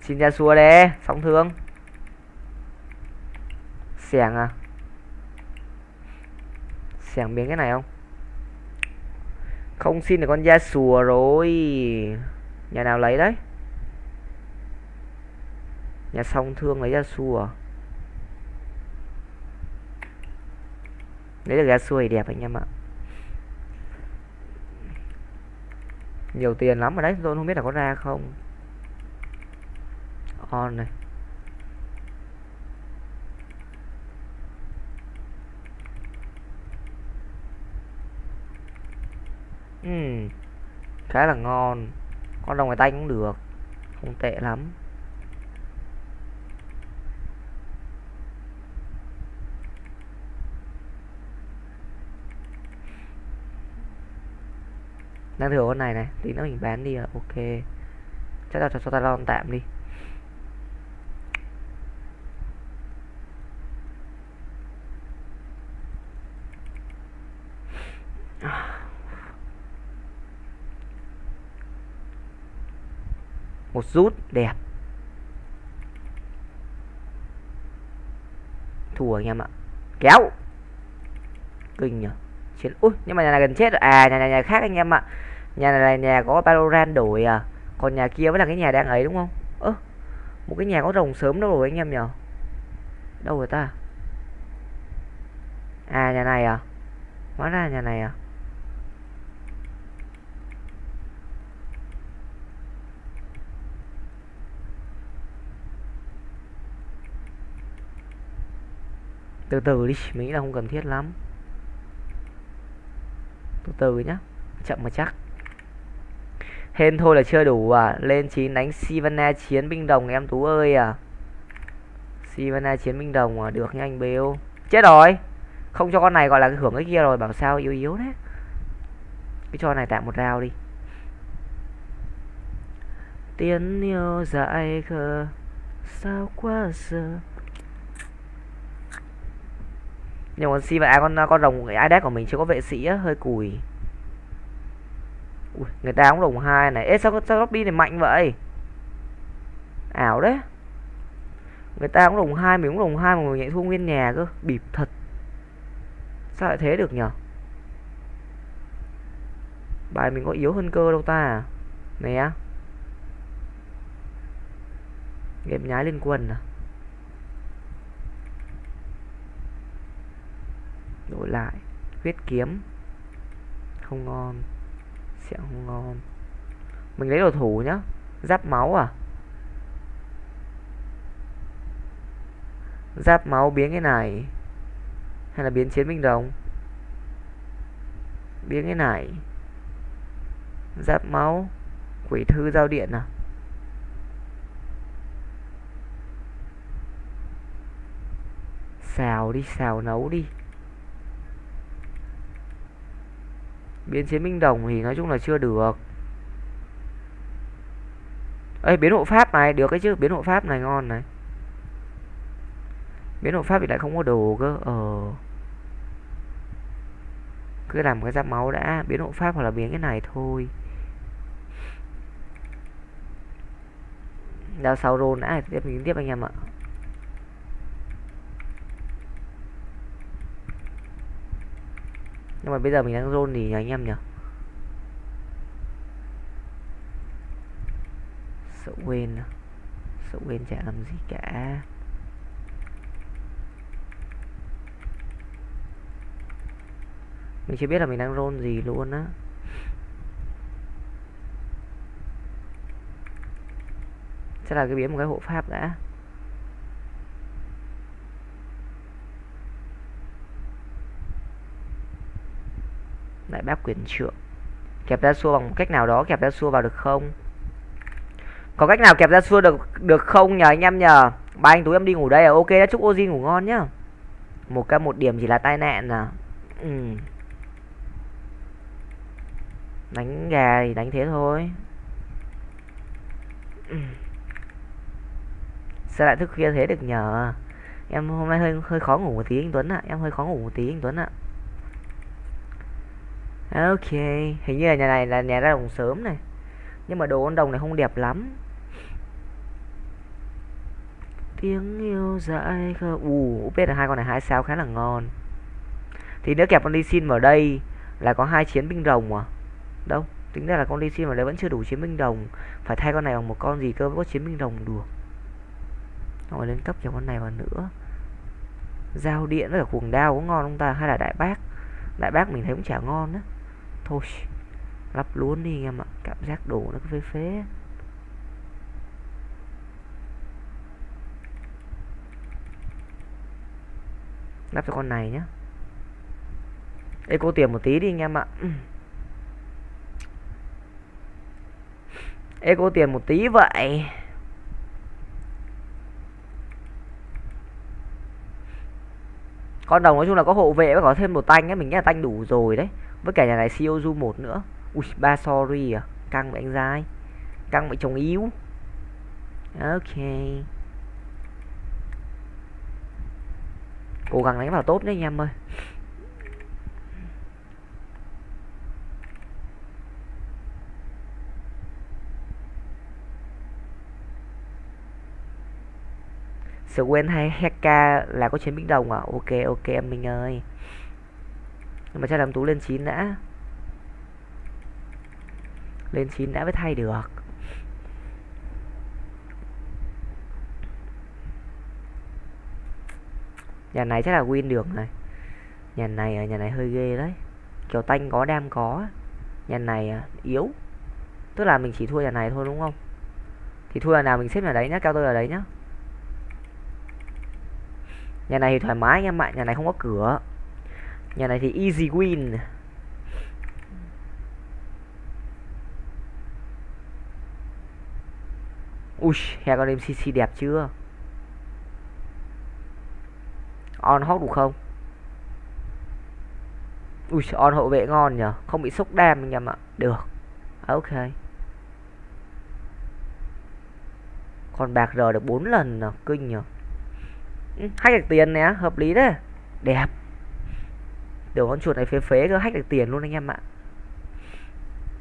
Speaker 1: Xin ra xua đê sóng thương. Xẻng à? Xẻng biến cái này không? Không xin được con da sùa rồi. Nhà nào lấy đấy? Nhà song thương lấy da sùa. Lấy được da sùa thì đẹp anh em ạ. Nhiều tiền lắm ở đấy, tôi không biết là có ra không. On này. Uhm, khá là ngon. Con đồng ngoài tay cũng được. Không tệ lắm. Đang thừa con này này. Tí nữa mình bán đi là ok. Chắc là cho, cho ta lon tạm đi. Một rút đẹp. Thua anh em ạ. Kéo. Kinh nhỉ chiến ui, nhưng mà nhà này gần chết rồi. À nhà này, nhà khác anh em ạ. Nhà này nhà có Baloran đổi à. Còn nhà kia vẫn là cái nhà đang ấy đúng không? Ơ, một cái nhà có rồng sớm đâu rồi anh em nhở đâu rồi ta? À nhà này à? Hóa ra nhà này à? Từ từ đi, mình nghĩ là không cần thiết lắm. Từ từ nhá, chậm mà chắc. Hên thôi là chưa đủ à. Lên chín đánh sivana chiến binh đồng em tú ơi à. Sivana chiến binh đồng à được nha anh bêu. Chết rồi. Không cho con này gọi là cái hưởng cái kia rồi, bảo sao yếu yếu đấy cái cho này tạm một rào đi. Tiếng yêu dại khờ, sao quá giờ nhưng con si và à, con con rồng ai đét của mình chưa có vệ sĩ á hơi cùi. Ui, người ta cũng rồng hai này. Ê sao sao lobby này mạnh vậy? Ảo đấy. Người ta cũng rồng hai mình cũng rồng hai mà mình lại thua nguyên nhà cơ. Bịp thật. Sao lại thế được nhở? Bài mình có yếu hơn cơ đâu ta. Nè. Game nhái lên quân à? Đổi lại. Huyết kiếm. Không ngon. Sẽ không ngon. Mình lấy đồ thủ nhá. Giáp máu à? Giáp máu biến cái này. Hay là biến chiến binh đồng? Biến cái này. Giáp máu. Quỷ thư giao điện à? Xào đi, xào nấu đi. Biến chiến binh đồng thì nói chung là chưa được. Ấy biến hộ pháp này, được cái chứ, biến hộ pháp này ngon này. Biến hộ pháp thì lại không có đồ cơ ờ. Cứ làm cái giáp máu đã, biến hộ pháp hoặc là biến cái này thôi. Đào sau rôn đã, tiếp mình tiếp anh em ạ. Nhưng mà bây giờ mình đang zone thì nhờ anh em nhỉ? Sợ quên à? sợ quên chả làm gì cả. Mình chưa biết là mình đang roll gì luôn á. Sẽ là cái biến một cái hộ pháp đã. Lại bác quyền trượng kẹp ra xua bằng một cách nào đó kẹp ra xua vào được không có cách nào kẹp ra xua được được không nhờ anh em nhờ ba anh tú em đi ngủ đây à ok đã chúc ozi ngủ ngon nhá một ca một điểm chỉ là tai nạn à ừ. đánh gà thì đánh thế thôi ừ. sao lại thức khuya thế được nhờ em hôm nay hơi hơi khó ngủ một tí anh tuấn ạ à. em hơi khó ngủ một tí anh tuấn ạ à. Ok, hình như là nhà này là nhà ra đồng sớm này. Nhưng mà đồ con đồng này không đẹp lắm. Tiếng yêu dại khờ. Ù, biết là hai con này hai sao khá là ngon. Thì nếu kẹp con đi xin vào đây Là có hai chiến binh đồng à? Đâu, tính ra là con đi xin vào đây vẫn chưa đủ chiến binh đồng Phải thay con này bằng một con gì cơ mới có chiến binh đồng được? Rồi lên cấp cho con này vào nữa. Giao điện với cả cuồng đao có ngon không ta? Hay là đại bác? Đại bác mình thấy cũng chả ngon á thôi, lắp luôn đi em ạ. Cảm giác đổ nó cứ phế phế. Lắp cho con này nhá. Cô tiền một tí đi anh em ạ. Cô tiền một tí vậy. Con đồng nói chung là có hộ vệ và có thêm một tanh ấy, mình nghĩ là tanh đủ rồi đấy với cả nhà này Siozu một nữa. Ui, ba sorry à. Căng với anh dai căng với chồng yếu. Ok. Cố gắng đánh vào tốt đấy anh em ơi. Sự quên hay Heka là có chiến binh đồng à? Ok ok em mình ơi nhưng mà chắc làm tú lên 9 đã. Lên 9 đã mới thay được. Nhà này chắc là win được này. Nhà này ở nhà này hơi ghê đấy. Kiểu tanh có, đam có. Nhà này à, yếu. Tức là mình chỉ thua nhà này thôi đúng không? Thì thua nhà nào mình xếp nhà đấy nhá cao tôi ở đấy nhá. Nhà này thì thoải mái anh em ạ, nhà này không có cửa nhà này thì easy win. Ui đêm CC đẹp chưa? On hot đủ không? Ui, on hậu vệ ngon nhở không bị sốc đam anh em ạ. Được. À, ok. Còn bạc rờ được 4 lần nào kinh nhở ừ, hay được tiền nè. Hợp lý đấy. Đẹp. Đồ con chuột này phế phế cơ, hack được tiền luôn anh em ạ.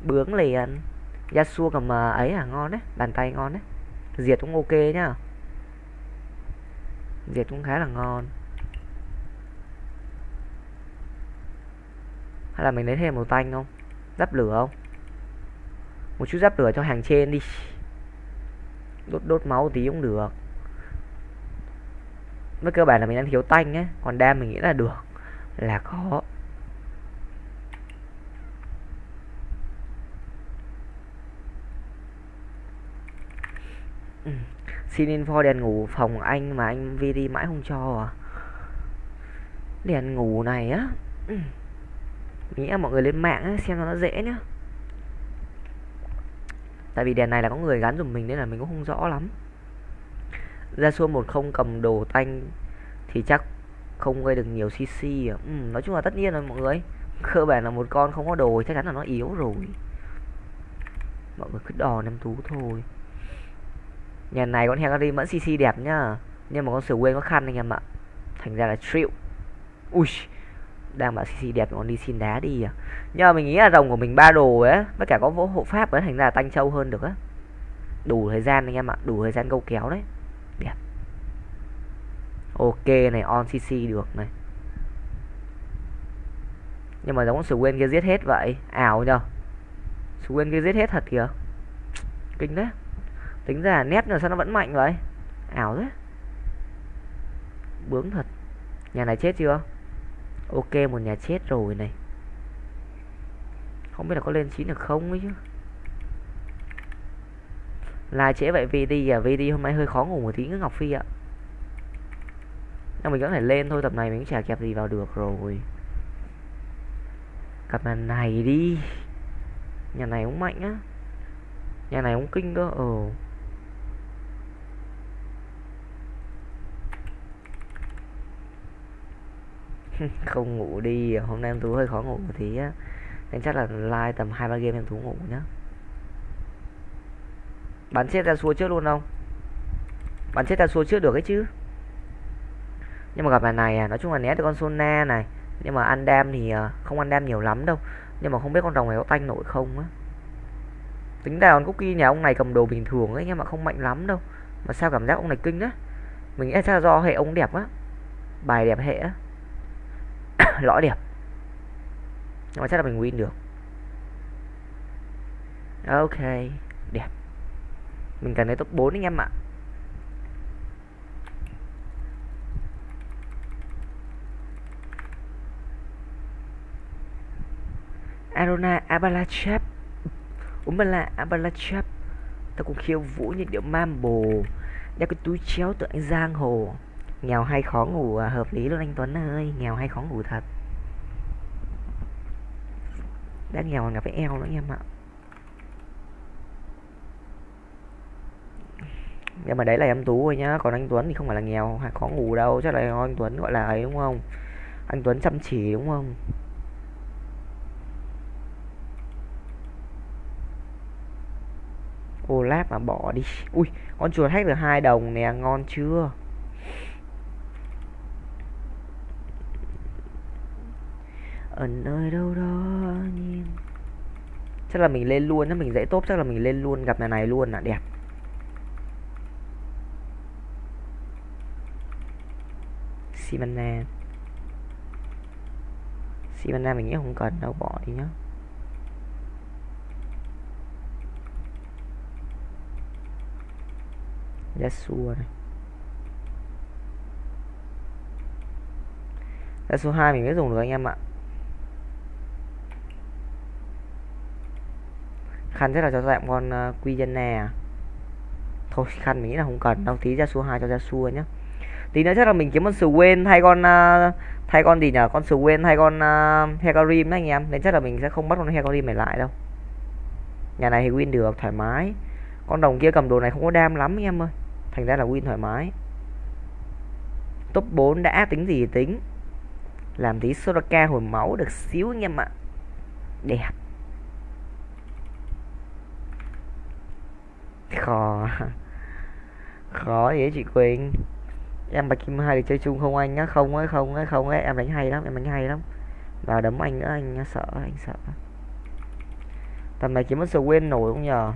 Speaker 1: Bướng liền. Yasuo cầm à, ấy à ngon đấy, Bàn tay ngon đấy. Diệt cũng ok nhá. Diệt cũng khá là ngon. Hay là mình lấy thêm một tanh không? Giáp lửa không? Một chút giáp lửa cho hàng trên đi. Đốt đốt máu tí cũng được. Với cơ bản là mình đang thiếu tanh ấy, Còn đam mình nghĩ là được. Là có ừ. Xin info đèn ngủ phòng anh mà anh VD mãi không cho à? Đèn ngủ này á? Ừ nghĩ là mọi người lên mạng á, xem nó dễ nhá. Tại vì đèn này là có người gắn dùm mình nên là mình cũng không rõ lắm. Ra xua một không cầm đồ tanh thì chắc không gây được nhiều cc à. ừ, nói chung là tất nhiên rồi mọi người. Cơ bản là một con không có đồ chắc chắn là nó yếu rồi. Mọi người cứ đò năm tú thôi. Nhà này con hengari vẫn cc đẹp nhá. Nhưng mà con sửa quên có khăn anh em ạ. Thành ra là triệu ui đang bảo cc đẹp còn đi xin đá đi à. Nhưng mà mình nghĩ là rồng của mình ba đồ ấy tất cả có vỗ hộ pháp ấy thành ra là tanh trâu hơn được á. Đủ thời gian anh em ạ đủ thời gian câu kéo đấy ok, này, on cc được này. Nhưng mà giống Swain kia giết hết vậy? Ảo nhờ. Swain kia giết hết thật kìa. Kinh đấy tính ra nét là sao nó vẫn mạnh vậy? Ảo đấy bướng thật. Nhà này chết chưa? Ok, một nhà chết rồi này. Không biết là có lên chín được không ấy chứ. Là trễ vậy VD à? VD hôm nay hơi khó ngủ một tí Ngọc Phi ạ nhưng mình vẫn phải lên thôi, tập này mình cũng chả kẹp gì vào được rồi. Cặp nhà này đi. Nhà này cũng mạnh á. Nhà này cũng kinh cơ ờ. Không ngủ đi, hôm nay em tú hơi khó ngủ một tí á. Nên chắc là like tầm hai, ba game em tú ngủ nhá. Bắn chết ra xua trước luôn không? Bắn chết ra xua trước được ấy chứ nhưng mà gặp bài này à nói chung là né được con sona này. Nhưng mà ăn đam thì à, không ăn đam nhiều lắm đâu. Nhưng mà không biết con rồng này có tanh nổi không á. Tính ra con cookie nhà ông này cầm đồ bình thường ấy, nhưng mà không mạnh lắm đâu. Mà sao cảm giác ông này kinh á. Mình nghĩ là do hệ ông đẹp á. Bài đẹp hệ á. Lõi đẹp. Nhưng mà chắc là mình win được. Ok, đẹp. Mình cần đến top 4 anh em ạ. Arona Abalachap. Umbala Abalachap Ta cũng khiêu vũ như điệu mambo Đeo cái túi chéo tượng anh Giang Hồ. Nghèo hay khó ngủ à, hợp lý luôn anh Tuấn ơi. Nghèo hay khó ngủ thật. Đã nghèo còn gặp phải eo nữa em ạ. Nhưng mà đấy là em tú thôi nhá. Còn anh Tuấn thì không phải là nghèo hay khó ngủ đâu. Chắc là anh Tuấn gọi là ấy đúng không? Anh Tuấn chăm chỉ đúng không? Olaf mà bỏ đi. Ui, con chuột hack được hai đồng nè, ngon chưa? Ở nơi đâu đó nhìn. Chắc là mình lên luôn nếu mình dễ tốt chắc là mình lên luôn, gặp nhà này luôn là đẹp. Simana Simana mình nghĩ không cần đâu, bỏ đi nhá. Dạ Yasuo này. Dạ Yasuo 2 mình mới dùng được anh em ạ. Khăn rất là cho dạng con uh, quy dân nè. Thôi khăn mình nghĩ là không cần đâu tí ra số 2 cho ra xua nhá. Tí nữa chắc là mình kiếm con quên hay con uh, thay con gì nhở? Con quên hay con ờ, uh, Hecarim anh em. Nên chắc là mình sẽ không bắt con Hecarim này lại đâu. Nhà này thì win được thoải mái. Con đồng kia cầm đồ này không có đam lắm anh em ơi thành ra là win thoải mái. Top 4 đã tính gì thì tính. Làm tí Soraka hồi máu được xíu anh em ạ. Đẹp. Khó. Khó vậy chị Quỳnh? Em bạch kim hai được chơi chung không anh á? Không ấy không ấy không ấy. Em đánh hay lắm, em đánh hay lắm. Vào đấm anh nữa anh sợ anh sợ. Tầm này kiếm mất quên nổi không nhờ?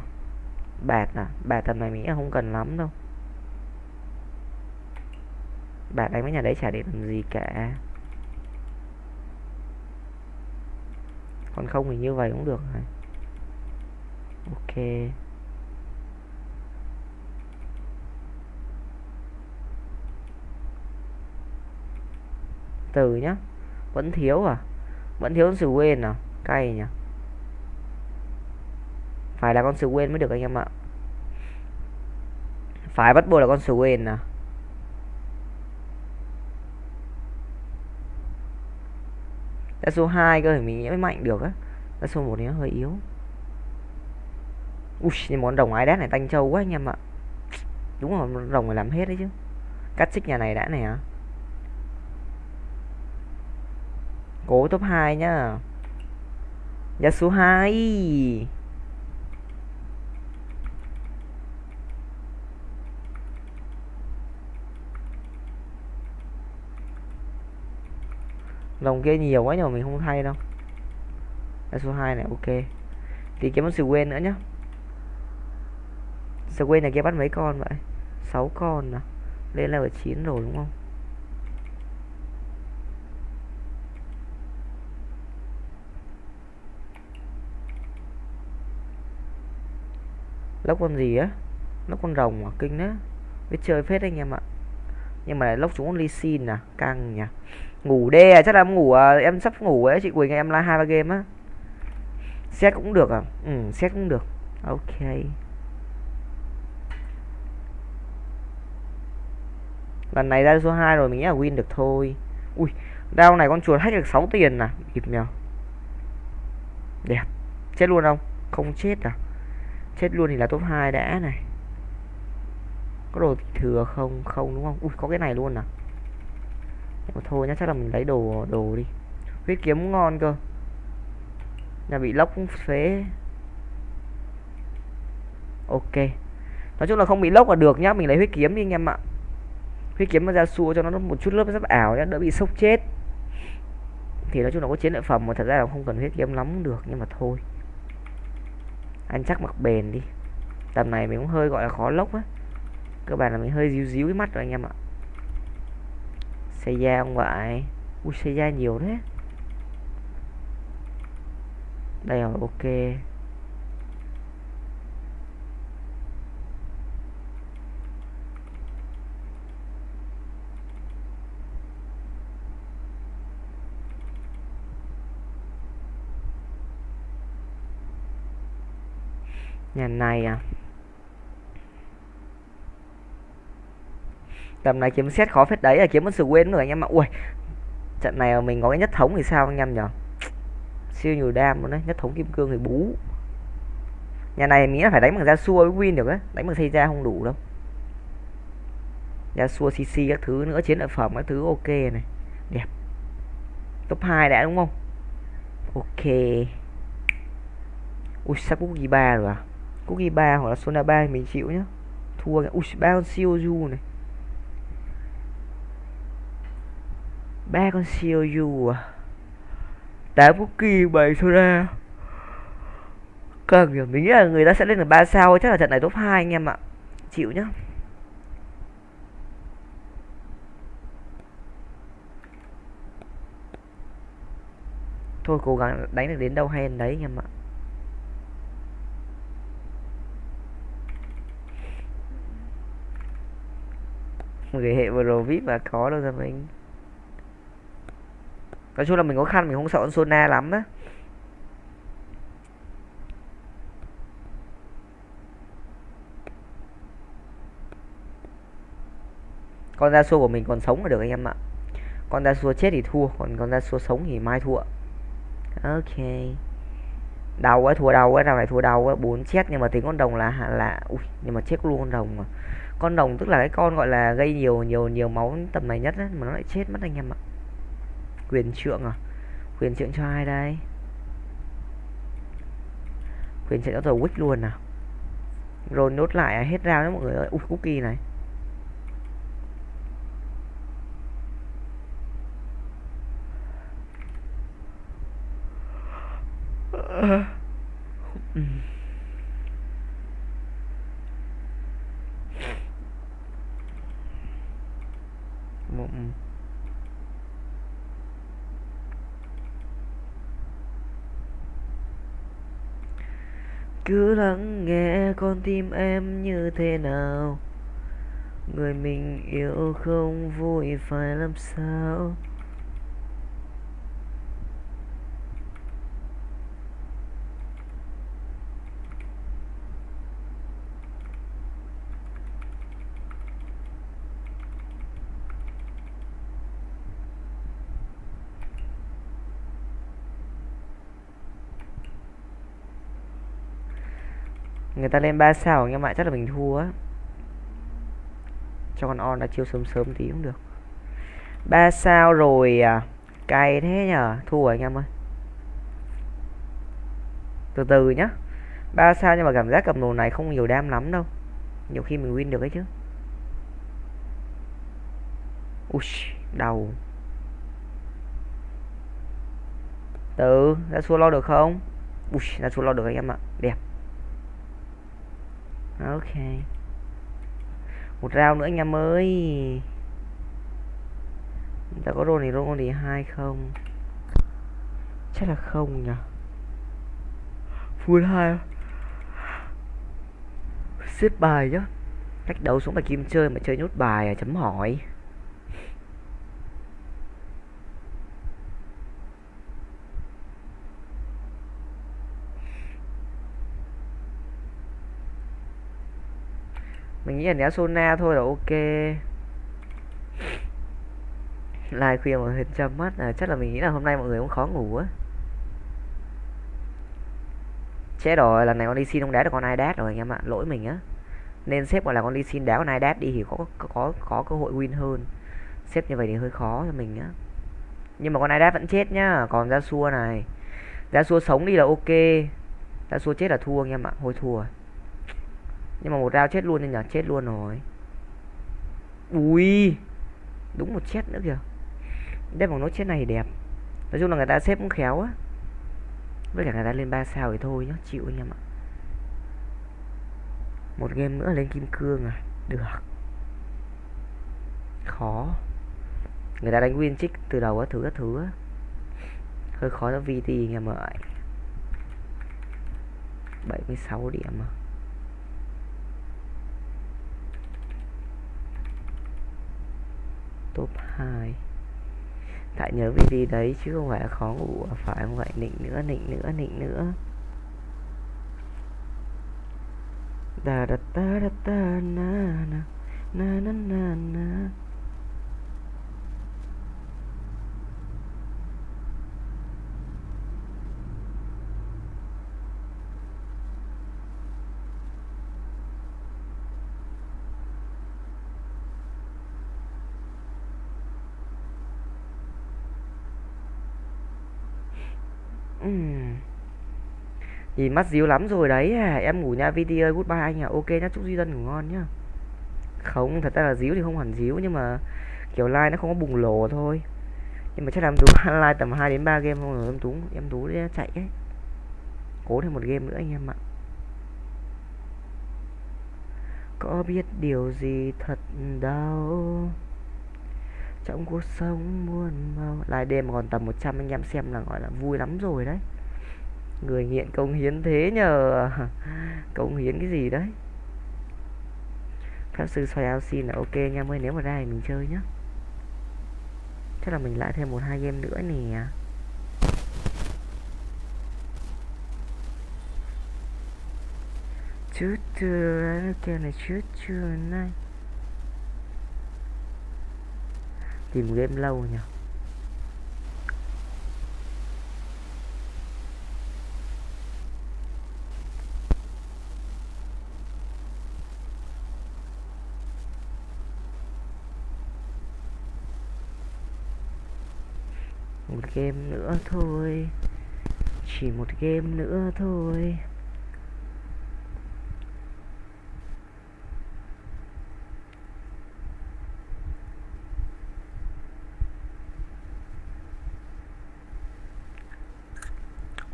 Speaker 1: Bạc à? Bạc tầm này mình không cần lắm đâu bạn đánh với nhà đấy chả để làm gì cả. Còn không thì như vậy cũng được rồi ok. Từ nhá. Vẫn thiếu à? Vẫn thiếu sự quên à? Cay nhỉ? Phải là con sự quên mới được anh em ạ. Phải bắt buộc là con sự quên à? Đã số 2 cơ, thì mình mới mạnh được á. Đã số 1 thì nó hơi yếu. Ui, nhưng món đồng ái đát này tanh trâu quá anh em ạ. Đúng rồi rồng phải làm hết đấy chứ. Cắt xích nhà này đã này hả cố top 2 nhá. Giá số 2 lồng kia nhiều quá nhưng mình không thay đâu. Là số 2 này, ok. Thì kiếm một sự quên nữa nhá. Sự quên này kia bắt mấy con vậy? 6 con à? Lên level 9 rồi đúng không? Lốc con gì á? Lốc con rồng à? Kinh đó biết chơi phết anh em ạ. Nhưng mà lại lốc chúng con ly xin à? Căng nhỉ ngủ đê à chắc là em ngủ à, em sắp ngủ ấy chị quỳnh em la hai ba game á. Xét cũng được à? Ừ xét cũng được. Ok. Lần này ra số 2 rồi mình nghĩ là win được thôi. Ui đao này con chuột hack được 6 tiền à? Kịp nhờ. Đẹp. Chết luôn không? Không chết à? Chết luôn thì là top 2 đã này. Có đồ thừa không? Không đúng không? Ui có cái này luôn à? Mà thôi nhá, chắc là mình lấy đồ đồ đi. Huyết kiếm ngon cơ. Nhà bị lốc cũng phế. Ok. Nói chung là không bị lốc là được nhá, mình lấy huyết kiếm đi anh em ạ. Huyết kiếm mà ra xua cho nó một chút lớp rất ảo nhá, đỡ bị sốc chết. Thì nói chung là có chiến lợi phẩm mà thật ra là không cần huyết kiếm lắm được, nhưng mà thôi. Anh chắc mặc bền đi. Tầm này mình cũng hơi gọi là khó lốc á. Cơ bản là mình hơi díu díu cái mắt rồi anh em ạ xây da ngoại, vậy ui xây da nhiều thế. Đây rồi ok. Nhà này à? Tầm này kiếm xét khó phết đấy là kiếm một sự quên rồi anh em ạ. Ui, trận này mình có cái nhất thống thì sao anh em nhở? Siêu nhiều đam luôn đấy, nhất thống kim cương thì bú. Nhà này nghĩ là phải đánh bằng da xua với win được á, đánh bằng xây ra không đủ đâu. Da xua, cc các thứ nữa, chiến lợi phẩm các thứ ok này. Đẹp. Top 2 đã đúng không? Ok. Ui, sắp cookie ba rồi à? Cookie ba hoặc là sona ba mình chịu nhá. Thua ui ba con siêu du này. Ba con siêu du à. Tám cookie bảy soda cần hiểu mình nghĩ là người ta sẽ lên được ba sao, chắc là trận này top 2 anh em ạ. Chịu nhá. Thôi, cố gắng đánh được đến đâu hay đến đấy anh em ạ. Người hệ vừa rồi vip và có đâu ra mình nói chung là mình có khăn mình không sợ con Sona lắm á. Con da xua của mình còn sống là được anh em ạ. Con da xua chết thì thua còn con da xua sống thì mai thua. Ok. Đau quá thua đau quá nào này thua đau quá bốn chết nhưng mà tính con đồng là là ui nhưng mà chết luôn con đồng mà. Con đồng tức là cái con gọi là gây nhiều nhiều nhiều máu tầm này nhất á, mà nó lại chết mất anh em ạ quyền trượng à? Quyền trượng cho ai đây? Quyền trượng cho tàu wick luôn nào rồi nốt lại à? hết rau đó mọi người ơi. Ui, cookie này. Cứ lắng nghe con tim em như thế nào. Người mình yêu không vui phải làm sao? Người ta lên 3 sao anh em ạ, chắc là mình thua á. Cho con on đã chiêu sớm sớm tí cũng được. 3 sao rồi à cay thế nhở? Thua anh em ơi. Từ từ nhá. 3 sao nhưng mà cảm giác cầm đồ này không nhiều đam lắm đâu. Nhiều khi mình win được ấy chứ. Ui đầu từ ra xua lo được không? Ui ra xua lo được anh em ạ. Đẹp ok. Một rau nữa anh em ơi. Ta có roll thì roll thì hai không? Chắc là không nhỉ? Full hai. Xếp bài chứ cách đấu xuống bài kim chơi mà chơi nhốt bài à? Chấm hỏi. Nghĩ là né Sona thôi là ok. Lai khuya mà hình chăm mắt à, chắc là mình nghĩ là hôm nay mọi người cũng khó ngủ á. Chết rồi lần này con đi xin không đá được con ai đát rồi anh em ạ lỗi mình á. Nên xếp gọi là con đi xin đá con ai đát đi thì có có có, có cơ hội win hơn. Xếp như vậy thì hơi khó cho mình á. Nhưng mà con ai đát vẫn chết nhá còn ra xua này. Ra xua sống đi là ok. Ra xua chết là thua anh em ạ hồi thua nhưng mà một rau chết luôn nên nhờ chết luôn rồi. Ui, đúng một chết nữa kìa. Đây bằng nốt chết này đẹp. Nói chung là người ta xếp cũng khéo á. Với cả người ta lên 3 sao thì thôi nhá, chịu anh em ạ. Một game nữa lên kim cương à? Được. Khó. Người ta đánh win trích từ đầu á thử á thứ á. Hơi khó cho VT anh em ơi 76 điểm à. Top 2 Tại nhớ video đấy, chứ không phải là khó ngủ à, Phải không vậy? Nịnh nữa nịnh nữa nịnh nữa. Da da da da da na na na na na na. Nhìn mắt díu lắm rồi đấy. À. Em ngủ nha VT ơi goodbye anh à Ok nhá, chúc Duy Dân ngủ ngon nhá. Không, thật ra là díu thì không hẳn díu, Nhưng mà kiểu like nó không có bùng lồ thôi. Nhưng mà chắc làm tú like tầm 2 đến 3 game không rồi em tú Em tú chạy ấy. Cố thêm một game nữa anh em ạ. Có biết điều gì thật đau Trong cuộc sống muôn màu? Live đêm còn tầm 100 anh em xem là gọi là vui lắm rồi đấy người nghiện công hiến thế nhờ. Công hiến cái gì đấy? Pháp sư xoay áo xin là ok nha ơi nếu mà ra thì mình chơi nhá. Chắc là mình lại thêm một hai game nữa nè. Chút chưa kia này chút chưa này. Tìm game lâu nhỉ một game nữa thôi. Chỉ một game nữa thôi.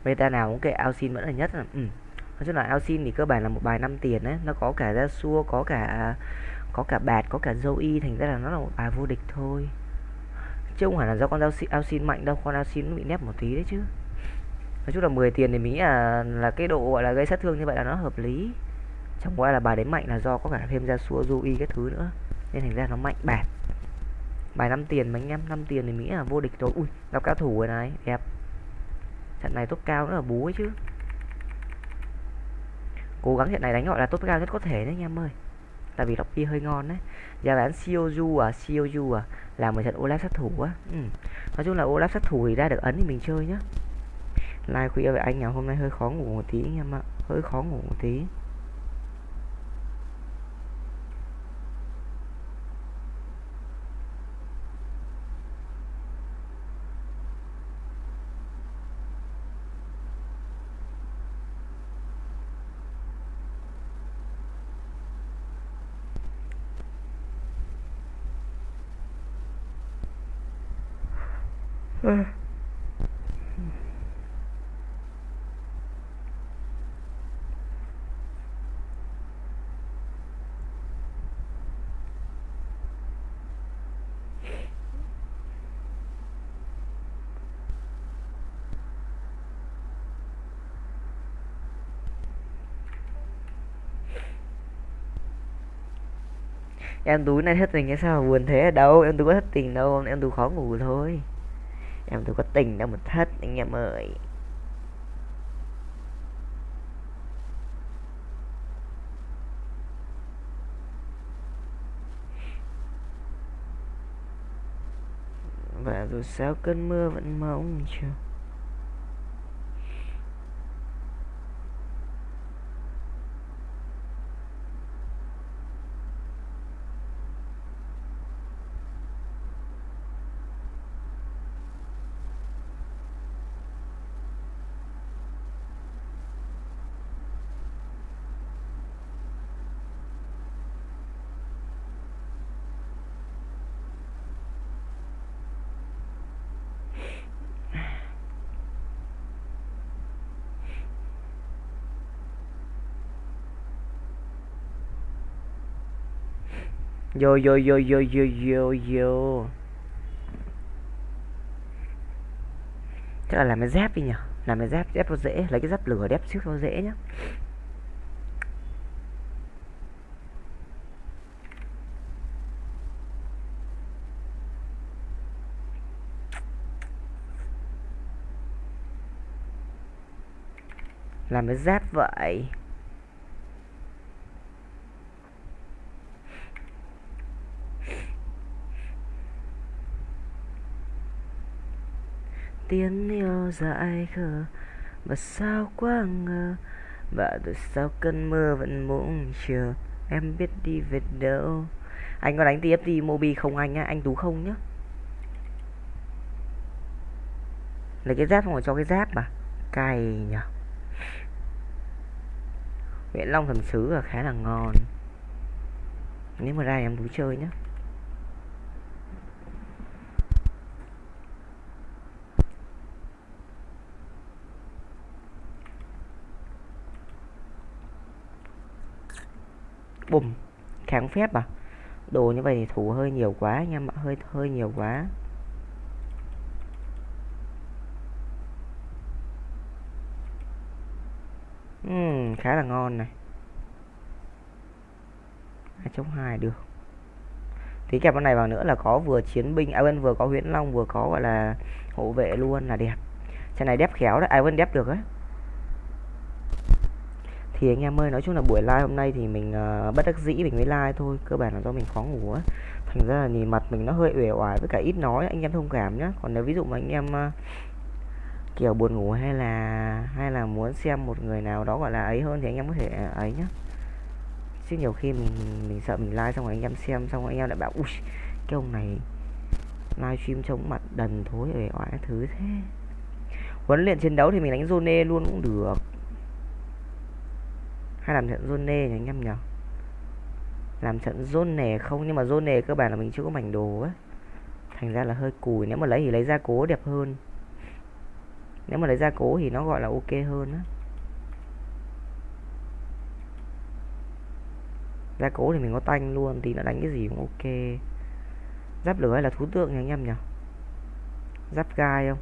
Speaker 1: Meta nào cũng kệ Alcin vẫn là nhất à ừ. nói chung là Alcin thì cơ bản là một bài 5 tiền đấy. Nó có cả Yasuo, có cả có cả bạt, có cả Zoe, thành ra là nó là một bài vô địch thôi chứ không phải là do con dao xin mạnh đâu, con Alcin bị nép một tí đấy chứ. Nói chung là 10 tiền thì mình nghĩ là là cái độ, gọi là, gây sát thương như vậy là nó hợp lý. Chẳng qua là bài đấy mạnh là do có cả thêm ra xua Zoe cái thứ nữa. Nên thành ra nó mạnh bạt. Bài 5 tiền mà anh em 5 tiền thì nghĩ là vô địch rồi. Ui, gặp cao thủ rồi này, đẹp. Trận này top cao nữa là bú ấy chứ. Cố gắng trận này đánh gọi là top cao nhất có thể đấy, anh em ơi tại vì lọc hơi ngon đấy giá bán Sioju à Sioju à là một trận Olaf sát thủ á. Ừ. nói chung là Olaf sát thủ thì ra được ấn thì mình chơi nhá. Like khuya vậy anh nhà hôm nay hơi khó ngủ một tí anh em ạ. Hơi khó ngủ một tí. Em tú này thất tình cái sao mà buồn thế đâu? Em tú có thất tình đâu, em tú khó ngủ thôi. Em tú có tình đâu mà thất, anh em ơi. Và rồi sao cơn mưa vẫn mong chờ. Yo yo yo yo yo yo yo Chắc là làm cái dép đi nhỉ? Làm cái dép dép nó dễ, Lấy cái dép lửa đép trước nó dễ nhá. Làm cái dép vậy. Tiếng yêu dại khờ. Mà sao quá ngờ? Và từ sau cơn mưa vẫn muốn chờ. Em biết đi về đâu. Anh có đánh tft mobi không anh á. Anh tú không nhá. Lấy cái giáp không phải cho cái giáp mà. Cay nhở. Nguyễn Long thần sứ là khá là ngon. Nếu mà ra em tú chơi nhá. Bùm. Kháng phép à? Đồ như vậy thì thủ hơi nhiều quá anh em ạ hơi hơi nhiều quá. Uhm, khá là ngon này. Hai chống hai được. Tí kẹp con này vào nữa là có vừa chiến binh à ai bên vừa có huyễn long vừa có gọi là hộ vệ luôn là đẹp. Trận này đép khéo đấy à ai vẫn đép được ấy thì anh em ơi nói chung là buổi live hôm nay thì mình uh, bất đắc dĩ mình mới live thôi cơ bản là do mình khó ngủ á. Thành ra là nhìn mặt mình nó hơi uể oải với cả ít nói anh em thông cảm nhá. Còn nếu ví dụ mà anh em uh, kiểu buồn ngủ hay là hay là muốn xem một người nào đó gọi là ấy hơn thì anh em có thể ờ, ấy nhá. Chứ nhiều khi mình mình sợ mình like xong rồi anh em xem xong rồi anh em lại bảo ui cái ông này livestream chống mặt đần thối uể oải thứ thế. Huấn luyện chiến đấu thì mình đánh zone luôn cũng được hay làm trận zone nhỉ anh em nhỉ? Làm trận zone nè không? Nhưng mà zone nè cơ bản là mình chưa có mảnh đồ á. Thành ra là hơi cùi. Nếu mà lấy thì lấy ra cố đẹp hơn. Nếu mà lấy ra cố thì nó gọi là ok hơn á. Ra cố thì mình có tanh luôn. Thì nó đánh cái gì cũng ok. Giáp lửa hay là thú tượng nhỉ anh em nhỉ? Giáp gai không?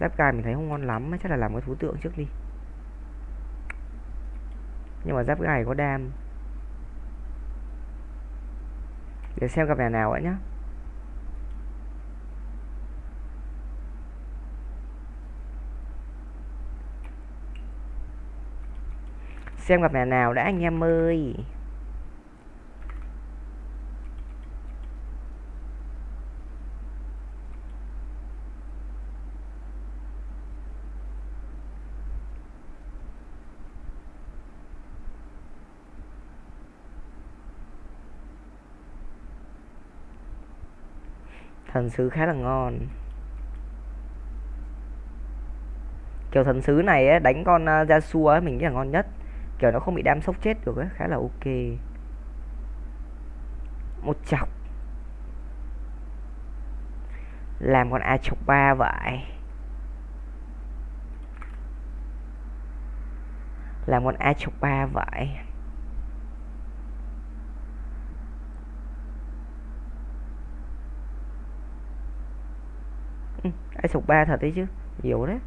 Speaker 1: Giáp gai mình thấy không ngon lắm chắc là làm cái thú tượng trước đi nhưng mà giáp gầy có đam. Để xem gặp nhà nào ấy nhá. Xem gặp nhà nào đã, anh em ơi. Thần sứ khá là ngon. Kiểu thần sứ này ấy, đánh con à, uh, Yasuo ấy, mình nghĩ là ngon nhất. Kiểu nó không bị đam sốc chết được ấy khá là ok. Một chọc. Làm con a chọc ba vậy. Làm con a chọc ba vậy. Ai sụp ba thật đấy chứ, nhiều đấy.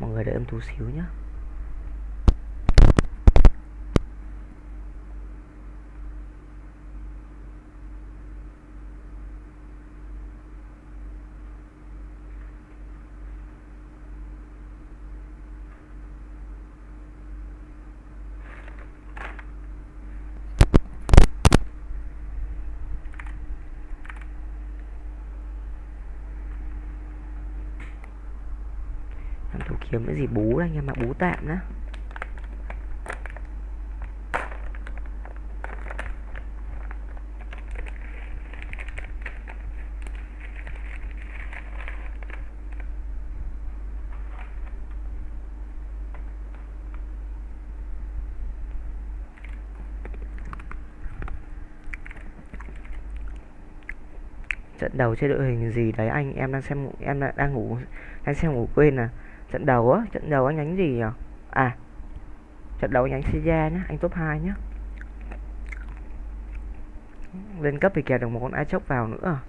Speaker 1: Mọi người đợi em tú xíu nhé làm thủ kiếm cái gì bú đây anh em ạ, bú tạm đó trận đầu chơi đội hình gì đấy anh? Em đang xem, em đang ngủ đang xem ngủ quên à trận đầu á, trận đầu anh đánh gì nhỉ? À trận đầu anh đánh Seiya nhá, anh top 2 nhá. Lên cấp thì kèm được một con ai chốc vào nữa.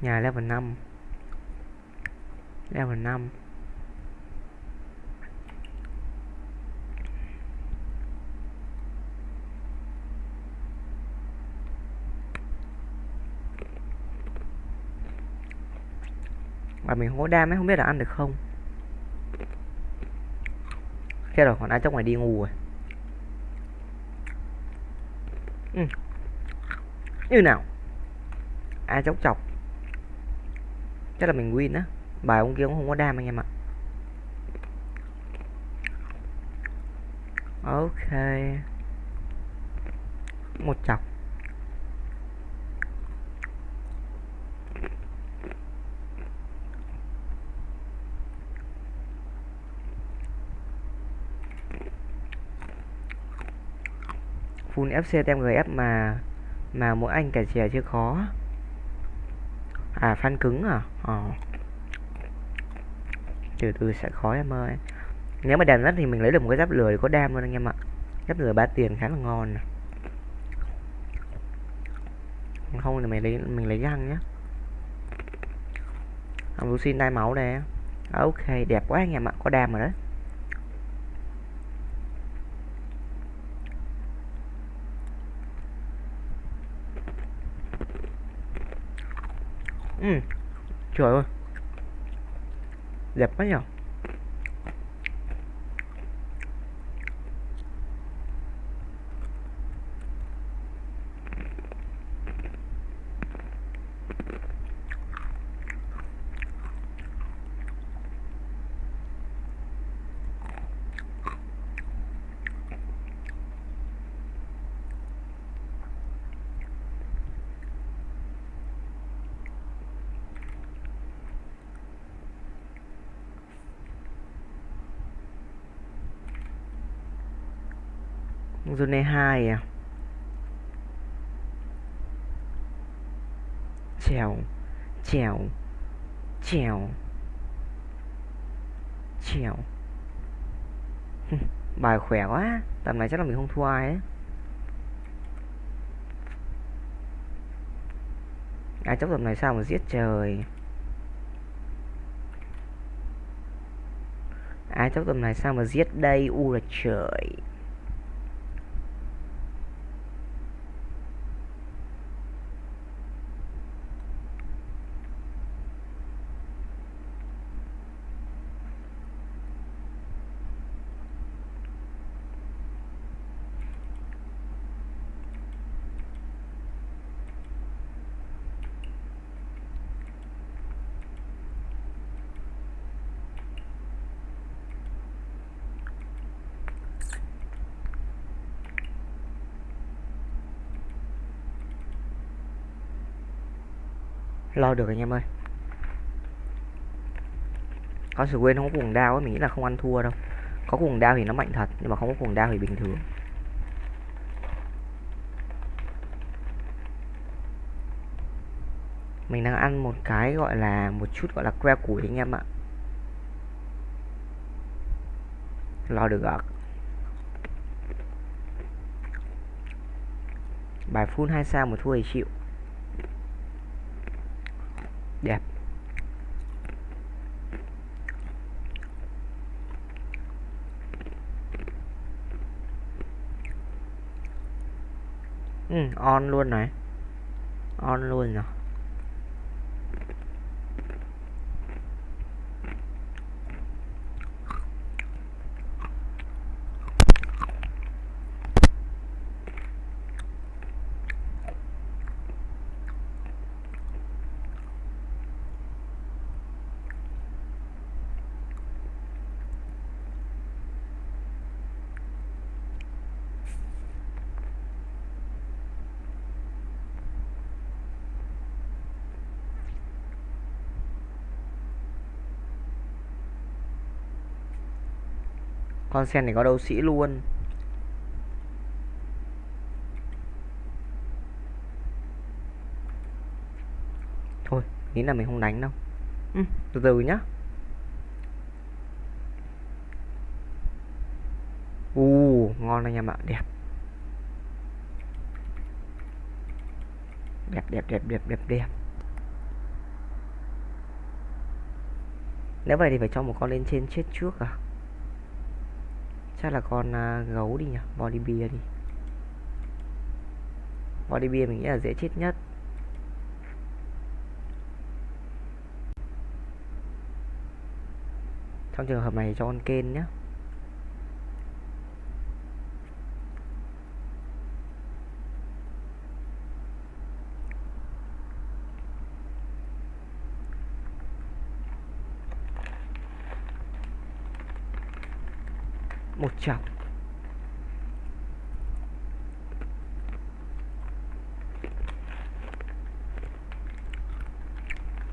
Speaker 1: Nhà level 5 level 5 và mình không có đam ấy, không biết là ăn được không. Chết rồi, còn ai trong ngoài đi ngủ rồi? Ừ. như nào? Ai chốc chọc? Chắc là mình win á. Bài ông kia cũng không có đam anh em ạ. Ok. Một chọc. Full FC tem GF mà mà mỗi anh cả chè chưa khó. À fan cứng à? Ờ. Từ từ sẽ khó em ơi. Nếu mà đàn rất thì mình lấy được một cái giáp lửa có đam luôn anh em ạ. Giáp lửa ba tiền khá là ngon không thì mình lấy mình lấy răng nhá. Ông Lucy đai máu đây à, ok, đẹp quá anh em ạ, có đam rồi đấy. Ừ. Trời ơi. Đẹp quá nhở? Này 2 à? Chèo chèo chèo chèo. Bài khỏe quá. Tầm này chắc là mình không thua ai ấy ai chấp tầm này sao mà giết trời? Ai chấp tầm này sao mà giết đây? U là trời. Lo được anh em ơi? Có sự quên không có cuồng đao ấy, mình nghĩ là không ăn thua đâu. Có cuồng đao thì nó mạnh thật, nhưng mà không có cuồng đao thì bình thường. Mình đang ăn một cái gọi là, một chút gọi là que củi anh em ạ. Lo được ạ. Bài full hai sao một thua thì chịu đẹp. Ừ, on luôn này. On luôn rồi con sen này có đấu sĩ luôn. Thôi nghĩ là mình không đánh đâu. Ừ, từ từ nhá. U ngon anh em ạ đẹp. Đẹp đẹp đẹp đẹp đẹp đẹp. Nếu vậy thì phải cho một con lên trên chết trước à chắc là con uh, gấu đi nhỉ? Body beer đi. Body beer mình nghĩ là dễ chết nhất. Trong trường hợp này cho con kên nhé một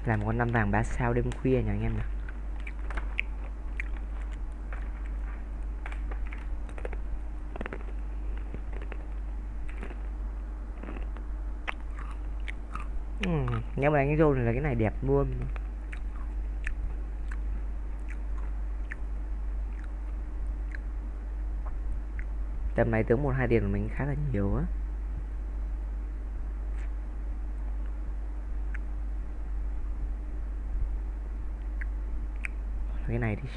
Speaker 1: làm con năm vàng ba sao đêm khuya nha anh em nào ừ, nếu mà đánh rô thì là cái này đẹp luôn. Tầm này tướng một hai tiền của mình khá là nhiều á. Cái này thì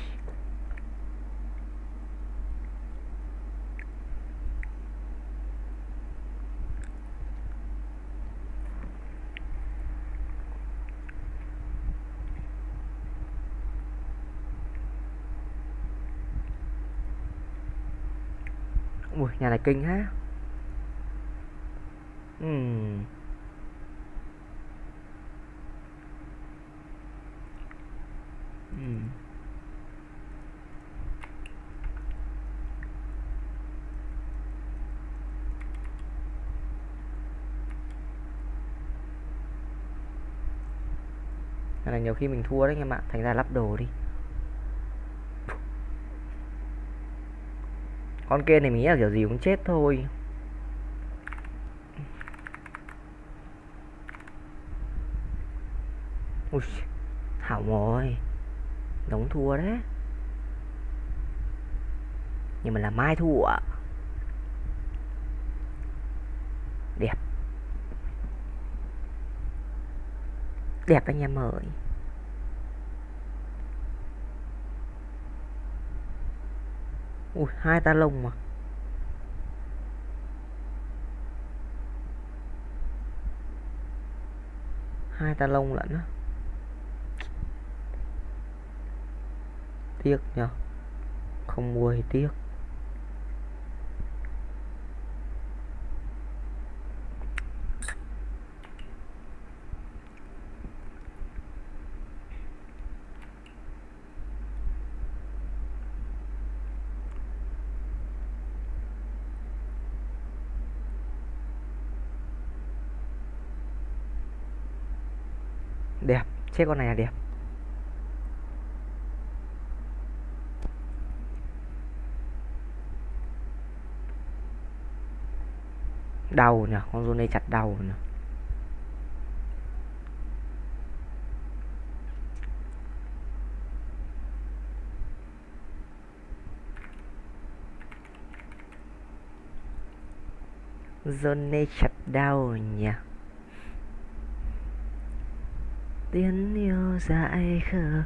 Speaker 1: Ui, nhà này kinh ha. Ừm. Ừm. Này nhiều khi mình thua đấy anh em ạ, thành ra lắp đồ đi. Con kia này mình nghĩ là kiểu gì cũng chết thôi. Ui, hỏng rồi. Đóng thua đấy. Nhưng mà là mai thua ạ. Đẹp. Đẹp anh em ơi. Ui, hai ta lông mà. Hai ta lông lận á. Tiếc nhở không mua thì tiếc đẹp chết con này là đẹp. Đau nhỉ, con run đây chặt đau nhỉ. Rôn chặt đau nhỉ tiếng yêu dại khờ,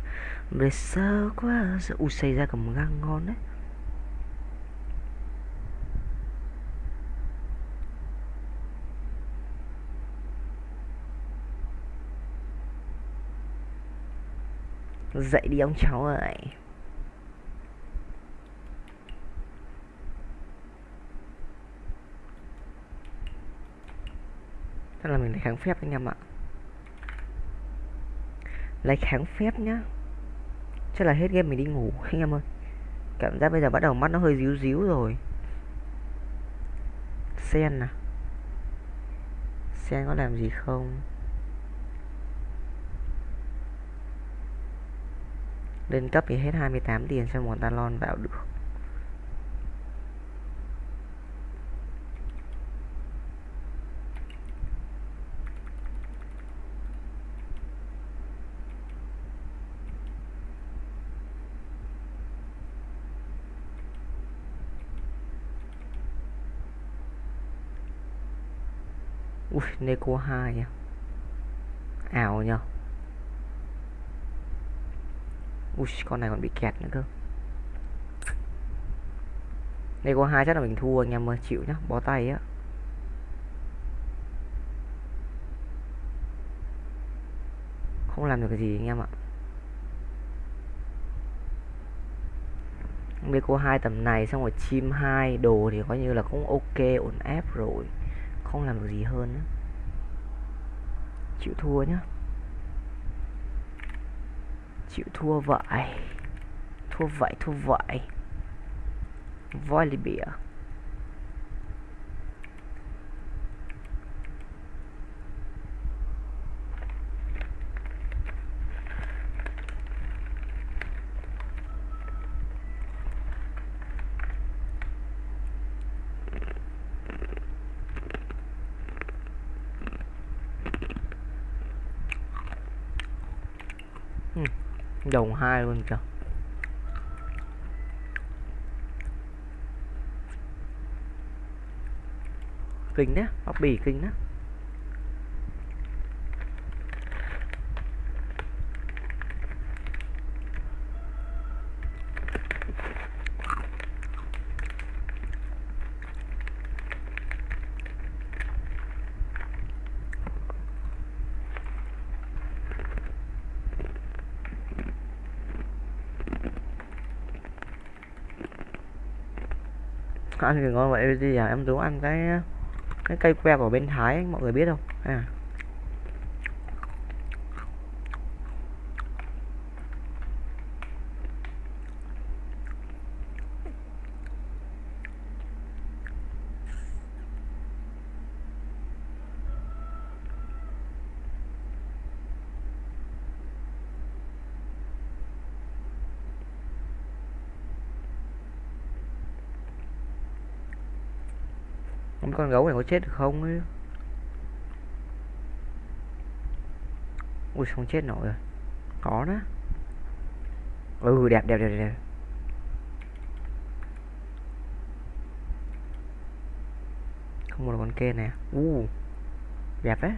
Speaker 1: về sao quá giờ. Ui xây ra cả một găng ngon đấy. Dậy đi ông cháu ơi. Chắc là mình phải kháng phép anh em ạ lấy kháng phép nhá. Chắc là hết game mình đi ngủ, anh em ơi. Cảm giác bây giờ bắt đầu mắt nó hơi díu díu rồi. Sen à? Sen có làm gì không? Lên cấp thì hết 28 tiền cho một talon vào, được ui Neko 2 nha à? ảo nhờ. Ui, con này còn bị kẹt nữa cơ. Neko 2 chắc là mình thua, anh em ơi, chịu nhá, bó tay á. Không làm được cái gì anh em ạ. Neko 2 tầm này, xong rồi chim 2 đồ thì coi như là cũng ok, ổn ép rồi. Không làm được gì hơn nữa chịu thua nhá. Chịu thua vậy. Thua vậy thua vậy. Voi bìa. Hai luôn kìa. Kinh đấy bóc bì kinh đấy. Ăn thì ngon vậy? Bây à em muốn ăn cái cái cây que của bên Thái, mọi người biết không? À? Con gấu này có chết được không ấy? Ui không chết nổi rồi. Có đó. Ừ đẹp đẹp đẹp đẹp. Không một con kê nè u uh, đẹp đấy.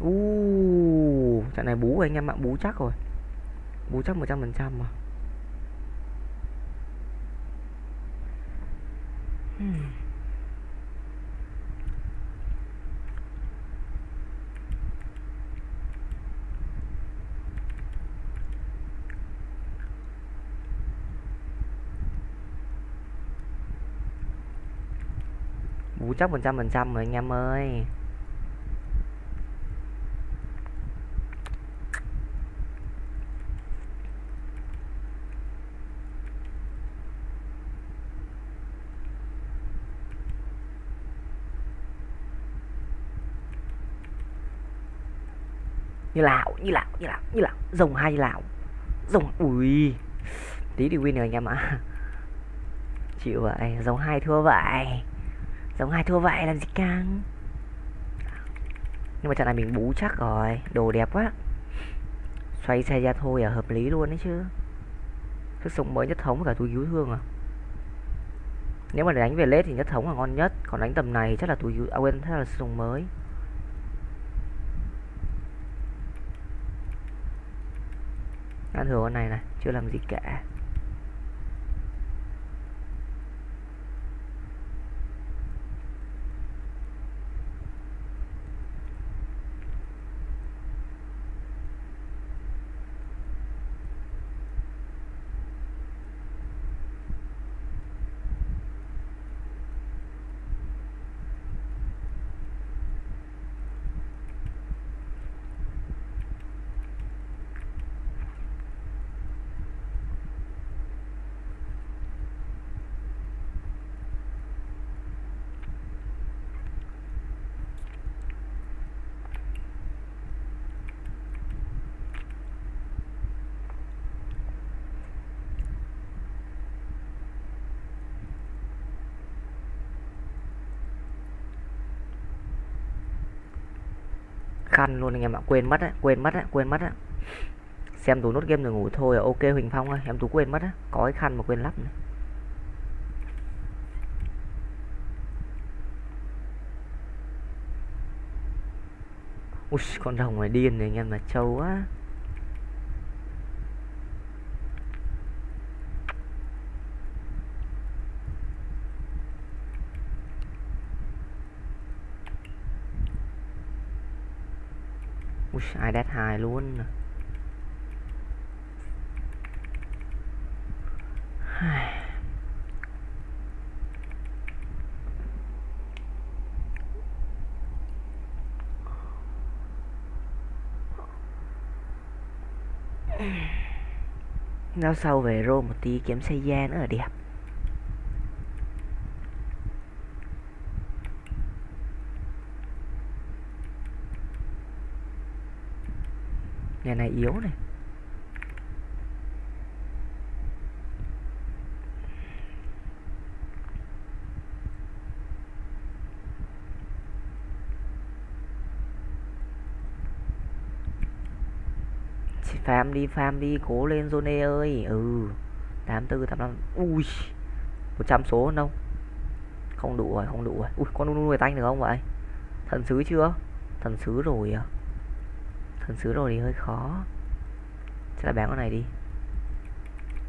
Speaker 1: U uh, trận này bú anh em ạ bú chắc rồi bú chắc một trăm phần trăm mà hmm. bú chắc một trăm phần trăm rồi anh em ơi như lão như lão như lão như lão rồng hai lào. Lão rồng, ui. Tí thì win rồi anh em ạ chịu vậy rồng hai thua vậy. Rồng hai thua vậy, làm gì căng? Nhưng mà trận này mình bú chắc rồi, đồ đẹp quá. Xoay xe ra thôi à hợp lý luôn đấy chứ. Sức sống mới nhất thống cả túi cứu thương à. Nếu mà để đánh về lết thì nhất thống là ngon nhất, còn đánh tầm này chắc là túi cứu à quên thế là sức sống mới. Ăn thử con này này chưa làm gì cả. Ăn luôn anh em ạ. Quên mất á, quên mất á, quên mất á. Xem tú nốt game rồi ngủ thôi à. ok huỳnh phong ơi, em tú quên mất á. Có cái khăn mà quên lắp này. ui, con rồng này điên này anh em là trâu á Ui, ai đét hai luôn. Nó sau về rô một tí kiếm xe da nữa là đẹp. Yếu này. Farm đi farm đi, cố lên zone ơi. Ừ 84 85 ui 100 số đâu không? Đủ rồi, không đủ rồi. Ui, con nuôi tanh được không vậy? Thần sứ chưa? Thần sứ rồi à? Thần sứ rồi thì hơi khó. Chắc là bán con này đi.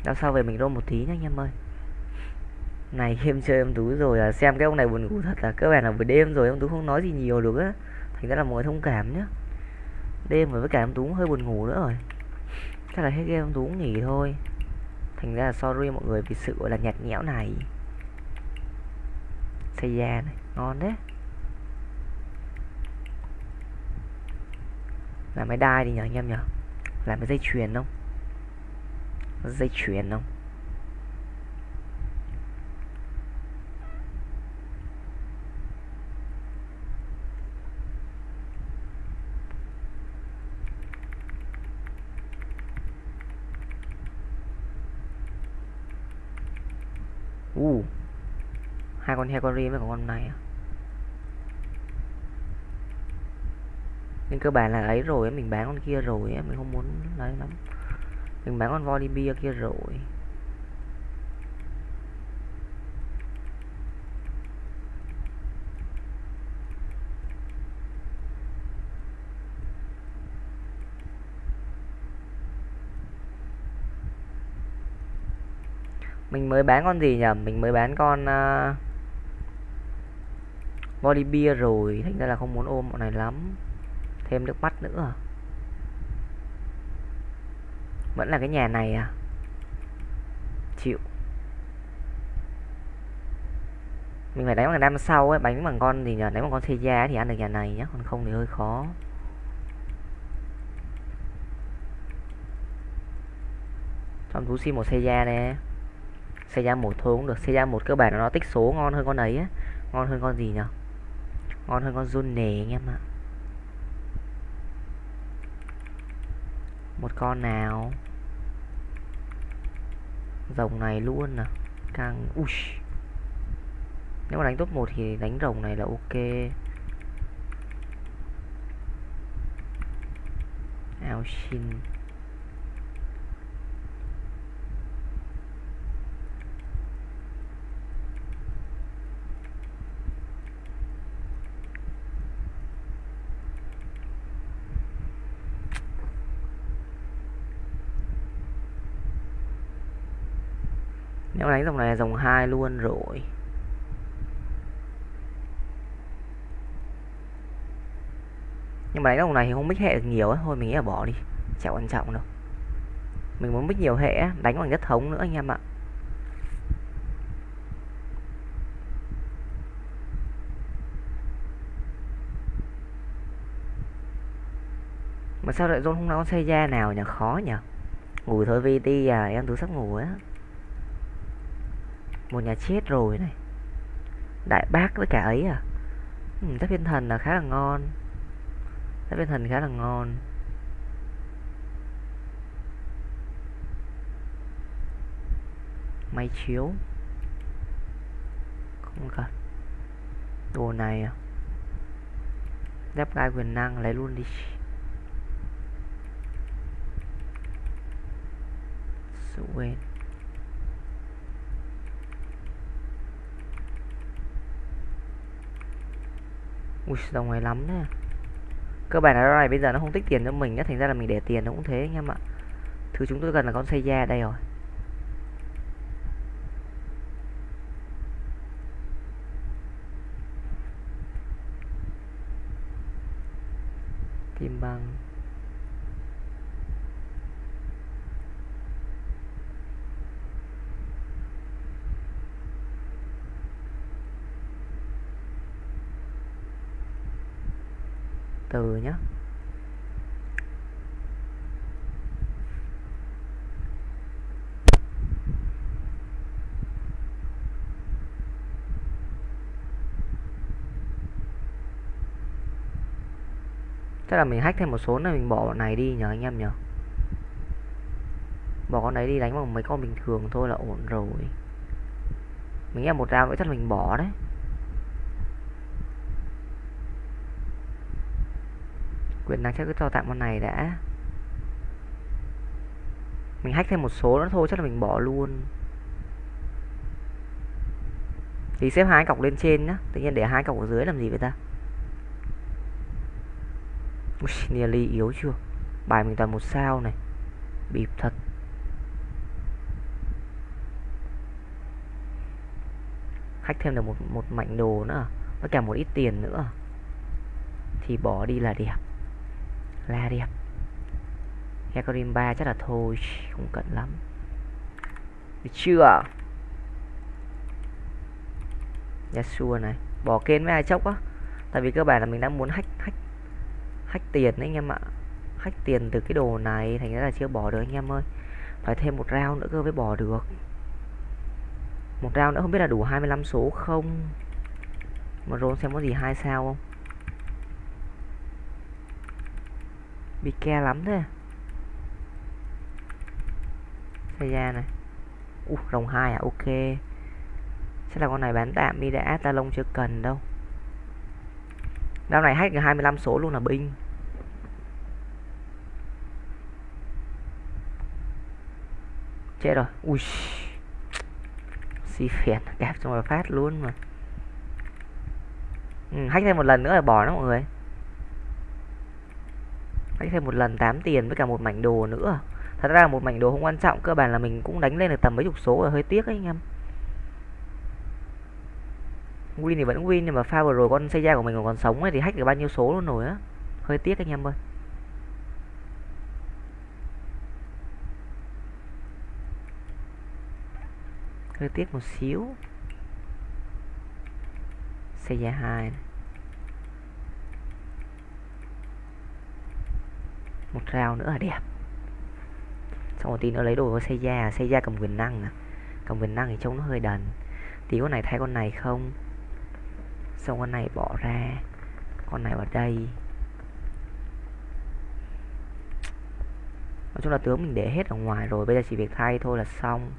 Speaker 1: Đao sau về mình rôm một tí nhá anh em ơi. Này em chơi em tú rồi à, xem cái ông này buồn ngủ thật là cơ bản là buổi đêm rồi em tú không nói gì nhiều được á. Thành ra là mọi thông cảm nhá. Đêm rồi với cả em tú hơi buồn ngủ nữa rồi. Chắc là hết game em tú cũng nghỉ thôi. Thành ra là sorry mọi người vì sự gọi là nhạt nhẽo này. Xây da này ngon đấy. làm cái đai đi nhờ anh em nhờ, làm cái dây chuyền không? Dây chuyền không? U uh, hai con heo con ri với con này à? Nên cơ bản là ấy rồi mình bán con kia rồi mình không muốn lấy lắm. Mình bán con Volibear kia rồi. Mình mới bán con gì nhỉ mình mới bán con à, uh, bia rồi. Thành ra là không muốn ôm bọn này lắm thêm nước mắt nữa. Vẫn là cái nhà này à? Chịu. Mình phải đánh bằng đam sau ấy, bánh bằng con gì nhờ đánh bằng con xe thì ăn được nhà này nhá, còn không thì hơi khó. Trong thú sim một xe nè. Xe một thôi cũng được xe một cơ bản là nó tích số ngon hơn con ấy á ngon hơn con gì nhở ngon hơn con run nề anh em ạ. Một con nào? Rồng này luôn nè càng ui! Nếu mà đánh top 1 thì đánh rồng này là ok. Ao xin nếu đánh dòng này là dòng hai luôn rồi. Nhưng mà đánh dòng này thì không biết hệ được nhiều ấy thôi mình nghĩ là bỏ đi. Chả quan trọng đâu. Mình muốn biết nhiều hệ đánh bằng nhất thống nữa anh em ạ. Mà sao lại zone không có xây ra nào nhỉ? Khó nhỉ? Ngủ thôi VT à. Em tôi sắp ngủ á một nhà chết rồi này. Đại bác với cả ấy à? Ừ, tháp thiên thần là khá là ngon. Tháp thiên thần khá là ngon. Máy chiếu. Không cần. Đồ này à? Đáp gai quyền năng lấy luôn đi. Sự quên. Ui dòng này lắm nè cơ bản là này bây giờ nó không tích tiền cho mình á thành ra là mình để tiền nó cũng thế anh em ạ. Thứ chúng tôi cần là con xây da đây rồi kim băng từ nhé chắc là mình hack thêm một số này mình bỏ bọn này đi nhờ anh em nhờ. Bỏ con đấy đi đánh bằng mấy con bình thường thôi là ổn rồi. Mình nghe một round nữa chắc mình bỏ đấy. Quyền năng chắc cứ cho tạm con này đã. Mình hack thêm một số nữa thôi chắc là mình bỏ luôn. Thì xếp hai cọc lên trên nhá. Tự nhiên để hai cọc ở dưới làm gì vậy ta? Ui, nearly yếu chưa? Bài mình toàn một sao này. Bịp thật. Hack thêm được một một mảnh đồ nữa à? với cả một ít tiền nữa à? thì bỏ đi là đẹp. Là đẹp. Hecarim 3 chắc là thôi không cần lắm. Được chưa? Yasuo này. Bỏ kênh với ai chốc á? Tại vì cơ bản là mình đang muốn hack hack hack tiền đấy anh em ạ. Hack tiền từ cái đồ này thành ra là chưa bỏ được anh em ơi. Phải thêm một round nữa cơ mới bỏ được. Một round nữa không biết là đủ 25 số không? Mà roll xem có gì hai sao không? Bị ke lắm thế. Xây ra này. Uh rồng hai à? Ok. Chắc là con này bán tạm đi đã. Ta lông chưa cần đâu. Đao này hack được 25 số luôn là binh. Chết rồi. Ui. Xì phiền Kẹp xong rồi phát luôn mà. Ừ, Hack thêm một lần nữa là bỏ nó mọi người. Hack thêm một lần 8 tiền với cả một mảnh đồ nữa. Thật ra là một mảnh đồ không quan trọng Cơ bản là mình cũng đánh lên được tầm mấy chục số rồi Hơi tiếc ấy anh em. Win thì vẫn win, nhưng mà pha vừa rồi con xây của mình còn sống ấy, thì hack được bao nhiêu số luôn rồi á. Hơi tiếc anh em ơi. Hơi tiếc một xíu. Xây ra hai một rau nữa là đẹp. Xong một tí nữa lấy đồ của xây da xây da cầm quyền năng à cầm quyền năng thì trông nó hơi đần. Tí con này thay con này không? Xong con này bỏ ra? Con này vào đây. Nói chung là tướng mình để hết ở ngoài rồi, bây giờ chỉ việc thay thôi là xong.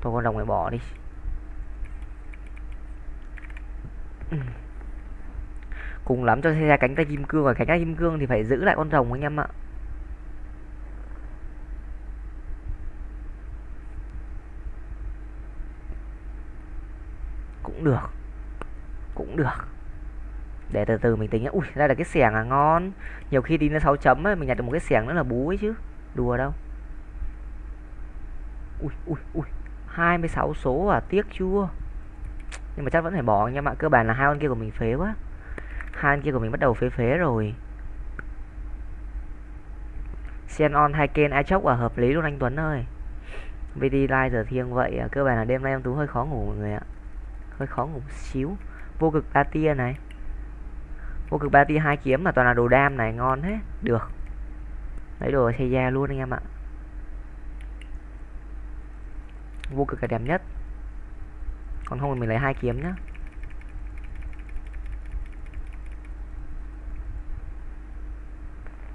Speaker 1: Thôi con rồng này bỏ đi. Cùng lắm cho ra cánh tay kim cương và cánh tay kim cương thì phải giữ lại con rồng anh em ạ. Cũng được cũng được. Để từ từ mình tính ui, ra là cái xẻng à ngon. Nhiều khi đi nó 6 chấm ấy, mình nhặt được một cái xẻng nữa là bú ấy chứ. Đùa đâu. Ui ui ui. 26 số à tiếc chưa? Nhưng mà chắc vẫn phải bỏ anh em ạ cơ bản là hai con kia của mình phế quá. Hai con kia của mình bắt đầu phế phế rồi. Xenon hai kênh ai chốc à hợp lý luôn anh Tuấn ơi. VD Live giờ thiêng vậy à. cơ bản là đêm nay em Tú hơi khó ngủ mọi người ạ. Hơi khó ngủ một xíu vô cực ba tia này. Vô cực ba tia hai kiếm mà toàn là đồ đam này, ngon hết được. Lấy đồ xây da luôn anh em ạ. Vô cực là đẹp nhất. Còn không thì mình lấy hai kiếm nhá.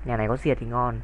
Speaker 1: Nhà này có diệt thì ngon.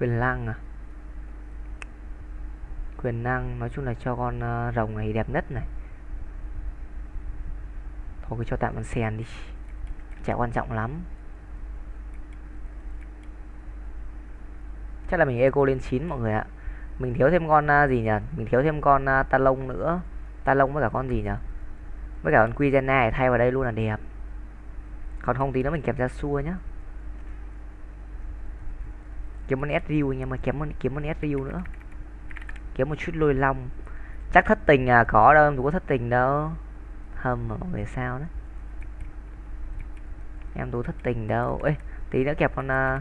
Speaker 1: Quyền năng à? Quyền năng nói chung là cho con uh, rồng này đẹp nhất này. Thôi cứ cho tạm con sen đi. Chả quan trọng lắm. Chắc là mình eco lên 9 mọi người ạ. Mình thiếu thêm con uh, gì nhỉ? Mình thiếu thêm con uh, ta lông nữa. Ta lông với cả con gì nhỉ? Với cả con quy này thay vào đây luôn là đẹp. Còn không tí nữa mình kẹp ra xua nhá kiếm con sriu anh em ơi, kiếm con kiếm con sriu nữa. Kiếm một chút lôi long. Chắc thất tình à có đâu, em có thất tình đâu. Hâm mà mọi người sao đấy? Em tú thất tình đâu. Ê, tí nữa kẹp con à,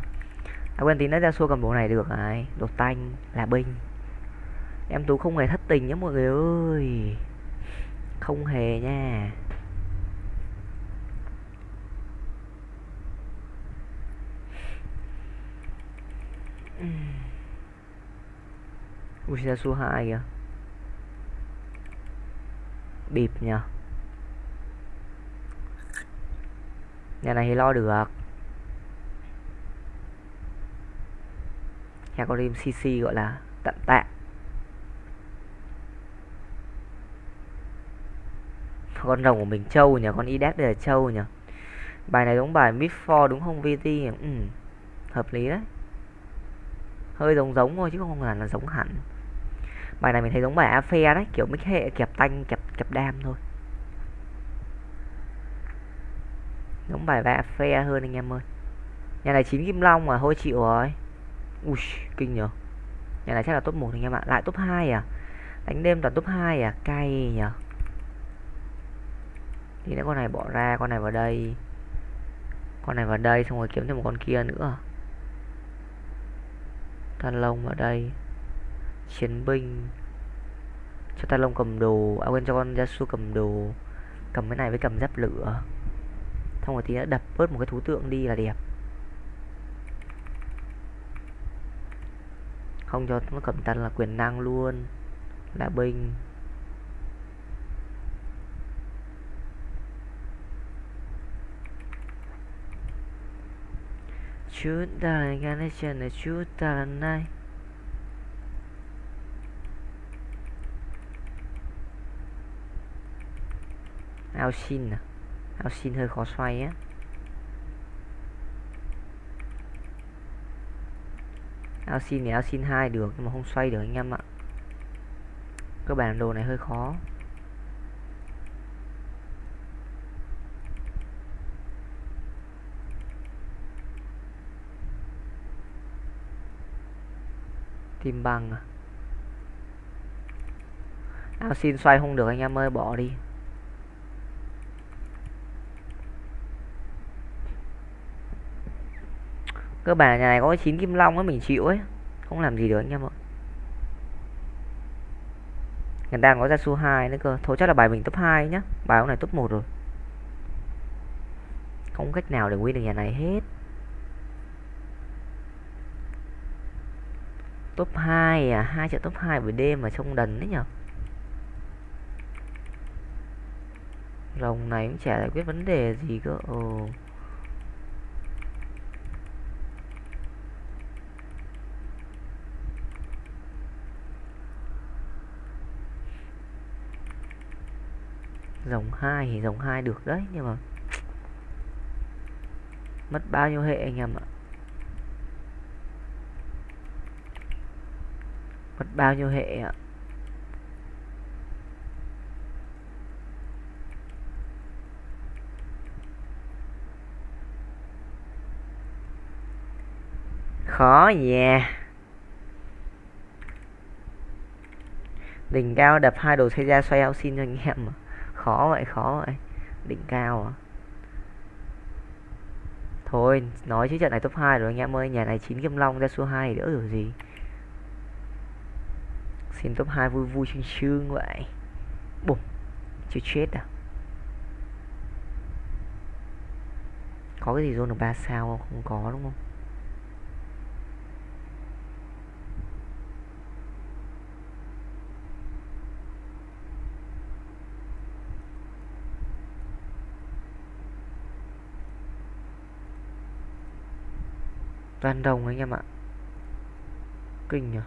Speaker 1: à quên, tí nữa ra xua cầm bộ này được này đồ tanh, là binh. Em tú không hề thất tình nhé mọi người ơi. Không hề nha. Ui ra số 2 kìa? Bịp nhờ. Nhà này thì lo được. Nhà có rim CC gọi là tận tạ Con rồng của mình trâu nhỉ Con Idac đây là trâu nhỉ Bài này giống bài Mid 4 đúng không VT ừ, Hợp lý đấy hơi giống giống thôi chứ không hẳn là giống hẳn. Bài này mình thấy giống bài phe đấy, kiểu mix hệ kẹp tanh, kẹp kẹp đam thôi. Giống bài vẽ phe hơn anh em ơi. Nhà này chín kim long mà thôi chịu rồi. Ui, kinh nhở nhà này chắc là top 1 anh em ạ. Lại top 2 à? Đánh đêm toàn top 2 à? Cay nhở thì nếu con này bỏ ra, con này vào đây. Con này vào đây, xong rồi kiếm thêm một con kia nữa. Talon ở đây. Chiến binh. Cho Talon cầm đồ. À quên, cho con Yasuo cầm đồ. Cầm cái này với cầm giáp lửa. Xong rồi tí nữa đập bớt một cái thú tượng đi là đẹp. Không cho nó cầm tân là quyền năng luôn. Là binh. Chút ta là gan hết chân là chút ta là này ao xin à? Ao xin hơi khó xoay á. Ao xin thì ao xin hai được, nhưng mà không xoay được anh em ạ. Các bản đồ này hơi khó. Kim bằng à? Ao xin xoay không được anh em ơi, bỏ đi. Cơ bản nhà này có 9 kim long ấy mình chịu ấy. Không làm gì được anh em ạ. Người ta có ra su 2 nữa cơ. Thôi chắc là bài mình top 2 nhá. Bài ông này top 1 rồi. Không cách nào để win được nhà này hết. Top 2 à? Hai trận top 2 buổi đêm mà trông đần đấy nhở? Rồng này cũng chả giải quyết vấn đề gì cơ. Ồ. Dòng 2 thì dòng 2 được đấy, nhưng mà mất bao nhiêu hệ anh em ạ? Mất bao nhiêu hệ ạ? Khó nha đỉnh cao đập hai đồ xây ra xoay ao xin cho anh em mà khó vậy khó vậy. Đỉnh cao à? Thôi, nói chứ trận này top 2 rồi anh em ơi. Nhà này chín kim long ra số 2 đỡ rồi gì? Xin top 2 vui vui chương chương vậy. Bùm, chưa chết à? Có cái gì zone được 3 sao không? Không có đúng không? Toàn đồng anh em ạ. Kinh nhỉ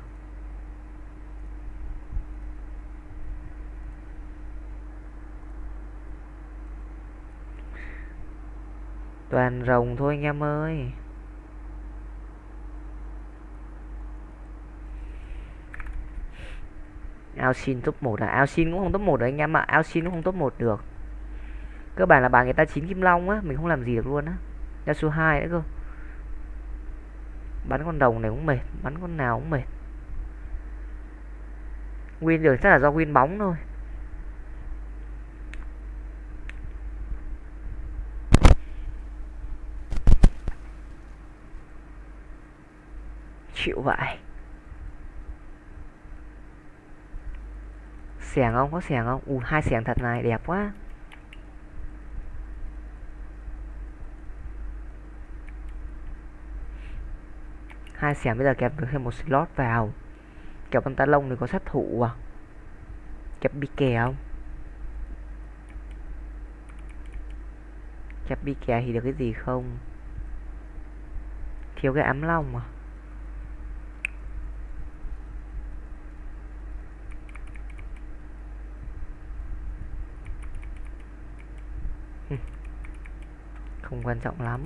Speaker 1: toàn rồng thôi anh em ơi. Ao xin top 1 à? Ao xin cũng không top 1 được anh em ạ. Ao xin cũng không top 1 được. Cơ bản là bà người ta chín kim long á, mình không làm gì được luôn á. Ra số 2 nữa cơ. Bắn con đồng này cũng mệt, bắn con nào cũng mệt. Win được chắc là do win bóng thôi. Chịu vậy. Xẻng không? Có xẻng không? U hai xẻng thật này, đẹp quá. Hai xẻng bây giờ kẹp được thêm một slot vào. Kẹp con ta lông thì có sát thủ à? Kẹp bi kè không? Kẹp bi kè thì được cái gì không? Thiếu cái ám long à? Không quan trọng lắm.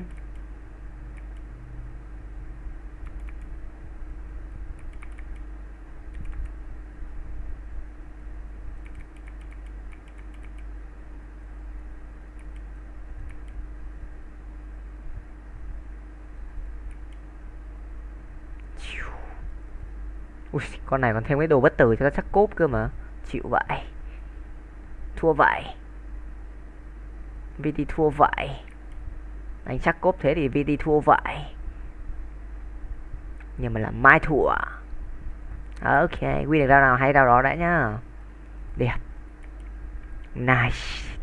Speaker 1: Ui, con này còn thêm cái đồ bất tử cho nó chắc cốp cơ mà. Chịu vậy. Thua vậy. VT thua vậy. Anh chắc cốp thế thì VT thua vậy. Nhưng mà là mai thua. Ok, quy được rau nào hay rau đó đã nhá. Đẹp. Nice.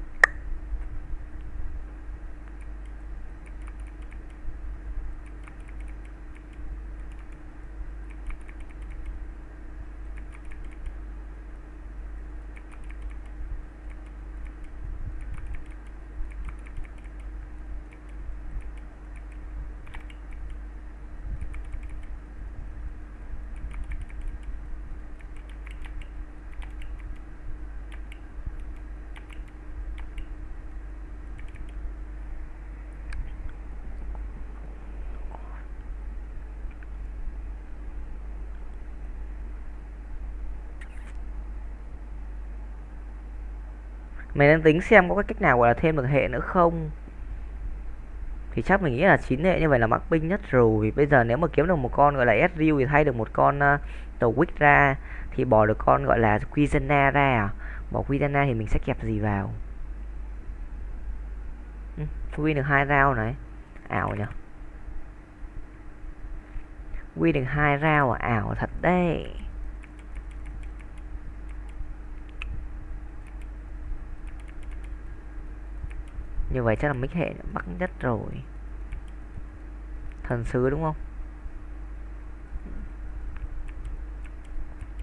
Speaker 1: Mình đang tính xem có cái cách nào gọi là thêm được hệ nữa không? Thì chắc mình nghĩ là chín hệ như vậy là mắc binh nhất rồi. Bây giờ nếu mà kiếm được một con gọi là Ezreal thì thay được một con uh, tàu Wick ra Thì bỏ được con gọi là Quizana ra à? Bỏ Quizana thì mình sẽ kẹp gì vào? Ừ, Win được hai round này. Ảo nhỉ? Win được hai round à? Ảo thật đấy. Như vậy chắc là mấy hệ bắt nhất rồi. Thần sứ đúng không?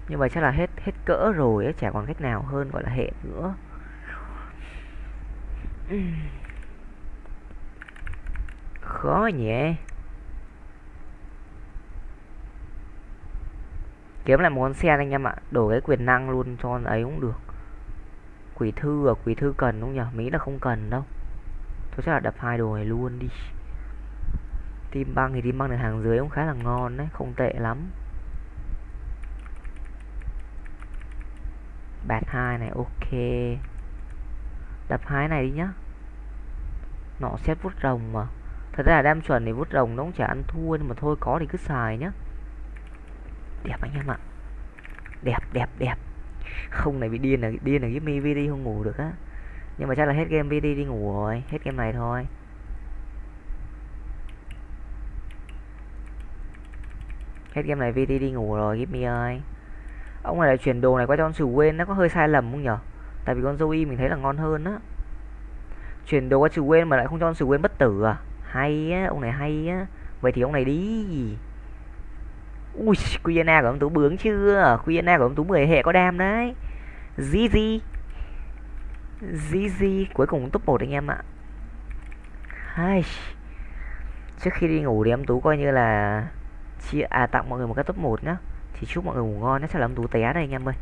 Speaker 1: Như vậy chắc là hết hết cỡ rồi ấy, chả còn cách nào hơn gọi là hệ nữa. Khó nhỉ? Kiếm lại một con xe anh em ạ đổi cái quyền năng luôn cho ấy cũng được. Quỷ thư à quỷ thư cần không nhỉ? Mỹ là không cần đâu tôi chắc là đập hai đồ này luôn đi. Tim băng thì tim băng được hàng dưới cũng khá là ngon đấy, Không tệ lắm. Bạt hai này, ok. Đập hai này đi nhá. Nọ xét vút rồng mà. Thật ra là đam chuẩn thì vút rồng nó cũng chả ăn thua, Nhưng mà thôi, có thì cứ xài nhá. Đẹp anh em ạ. Đẹp đẹp đẹp. Không này bị điên là điên là cái mi đi không ngủ được á nhưng mà chắc là hết game VD đi ngủ rồi. Hết game này thôi. Hết game này VD đi ngủ rồi, give me ơi ông này lại chuyển đồ này qua cho con sửu quên, nó có hơi sai lầm không nhở? Tại vì con Zoe mình thấy là ngon hơn á. Chuyển đồ qua sửu quên mà lại không cho con sửu quên bất tử à? Hay á, ông này hay á. Vậy thì ông này đi. Ui Quiena của ông tú bướng chưa? Quiena của ông tú 10 hệ có đam đấy. GG GG cuối cùng top 1 anh em ạ. Hai. Trước khi đi ngủ thì em Tú coi như là chia à tặng mọi người một cái top 1 nhá. Thì chúc mọi người ngủ ngon nhé, chắc là em Tú té đây anh em ơi.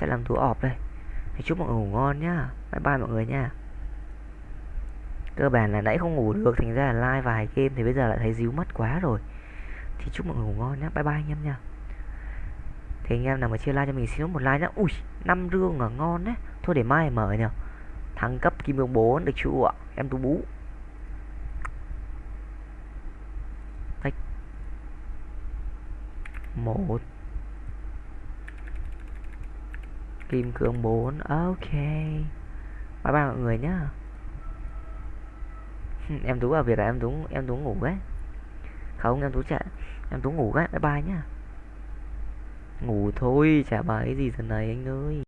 Speaker 1: Chắc là em Tú ọp đây. Thì chúc mọi người ngủ ngon nhá. Bye bye mọi người nha. Cơ bản là nãy không ngủ được Thành ra là like vài game thì bây giờ lại thấy díu mất quá rồi. Thì chúc mọi người ngủ ngon nhá. Bye bye anh em nha. Thì anh em nào mà chia like cho mình xin một like nhá. Ui, năm rương là ngon đấy. Thôi để mai mở nhờ thăng cấp kim cương 4 được chưa ạ? Em tu bú. Tích. một. Kim cương 4 ok. Bye bye mọi người nhá. Em tú vào việc là em tú em tú ngủ đấy không, em tú chạy em tú ngủ đấy bye bye nhá. Ngủ thôi, chả bài gì giờ này anh ơi.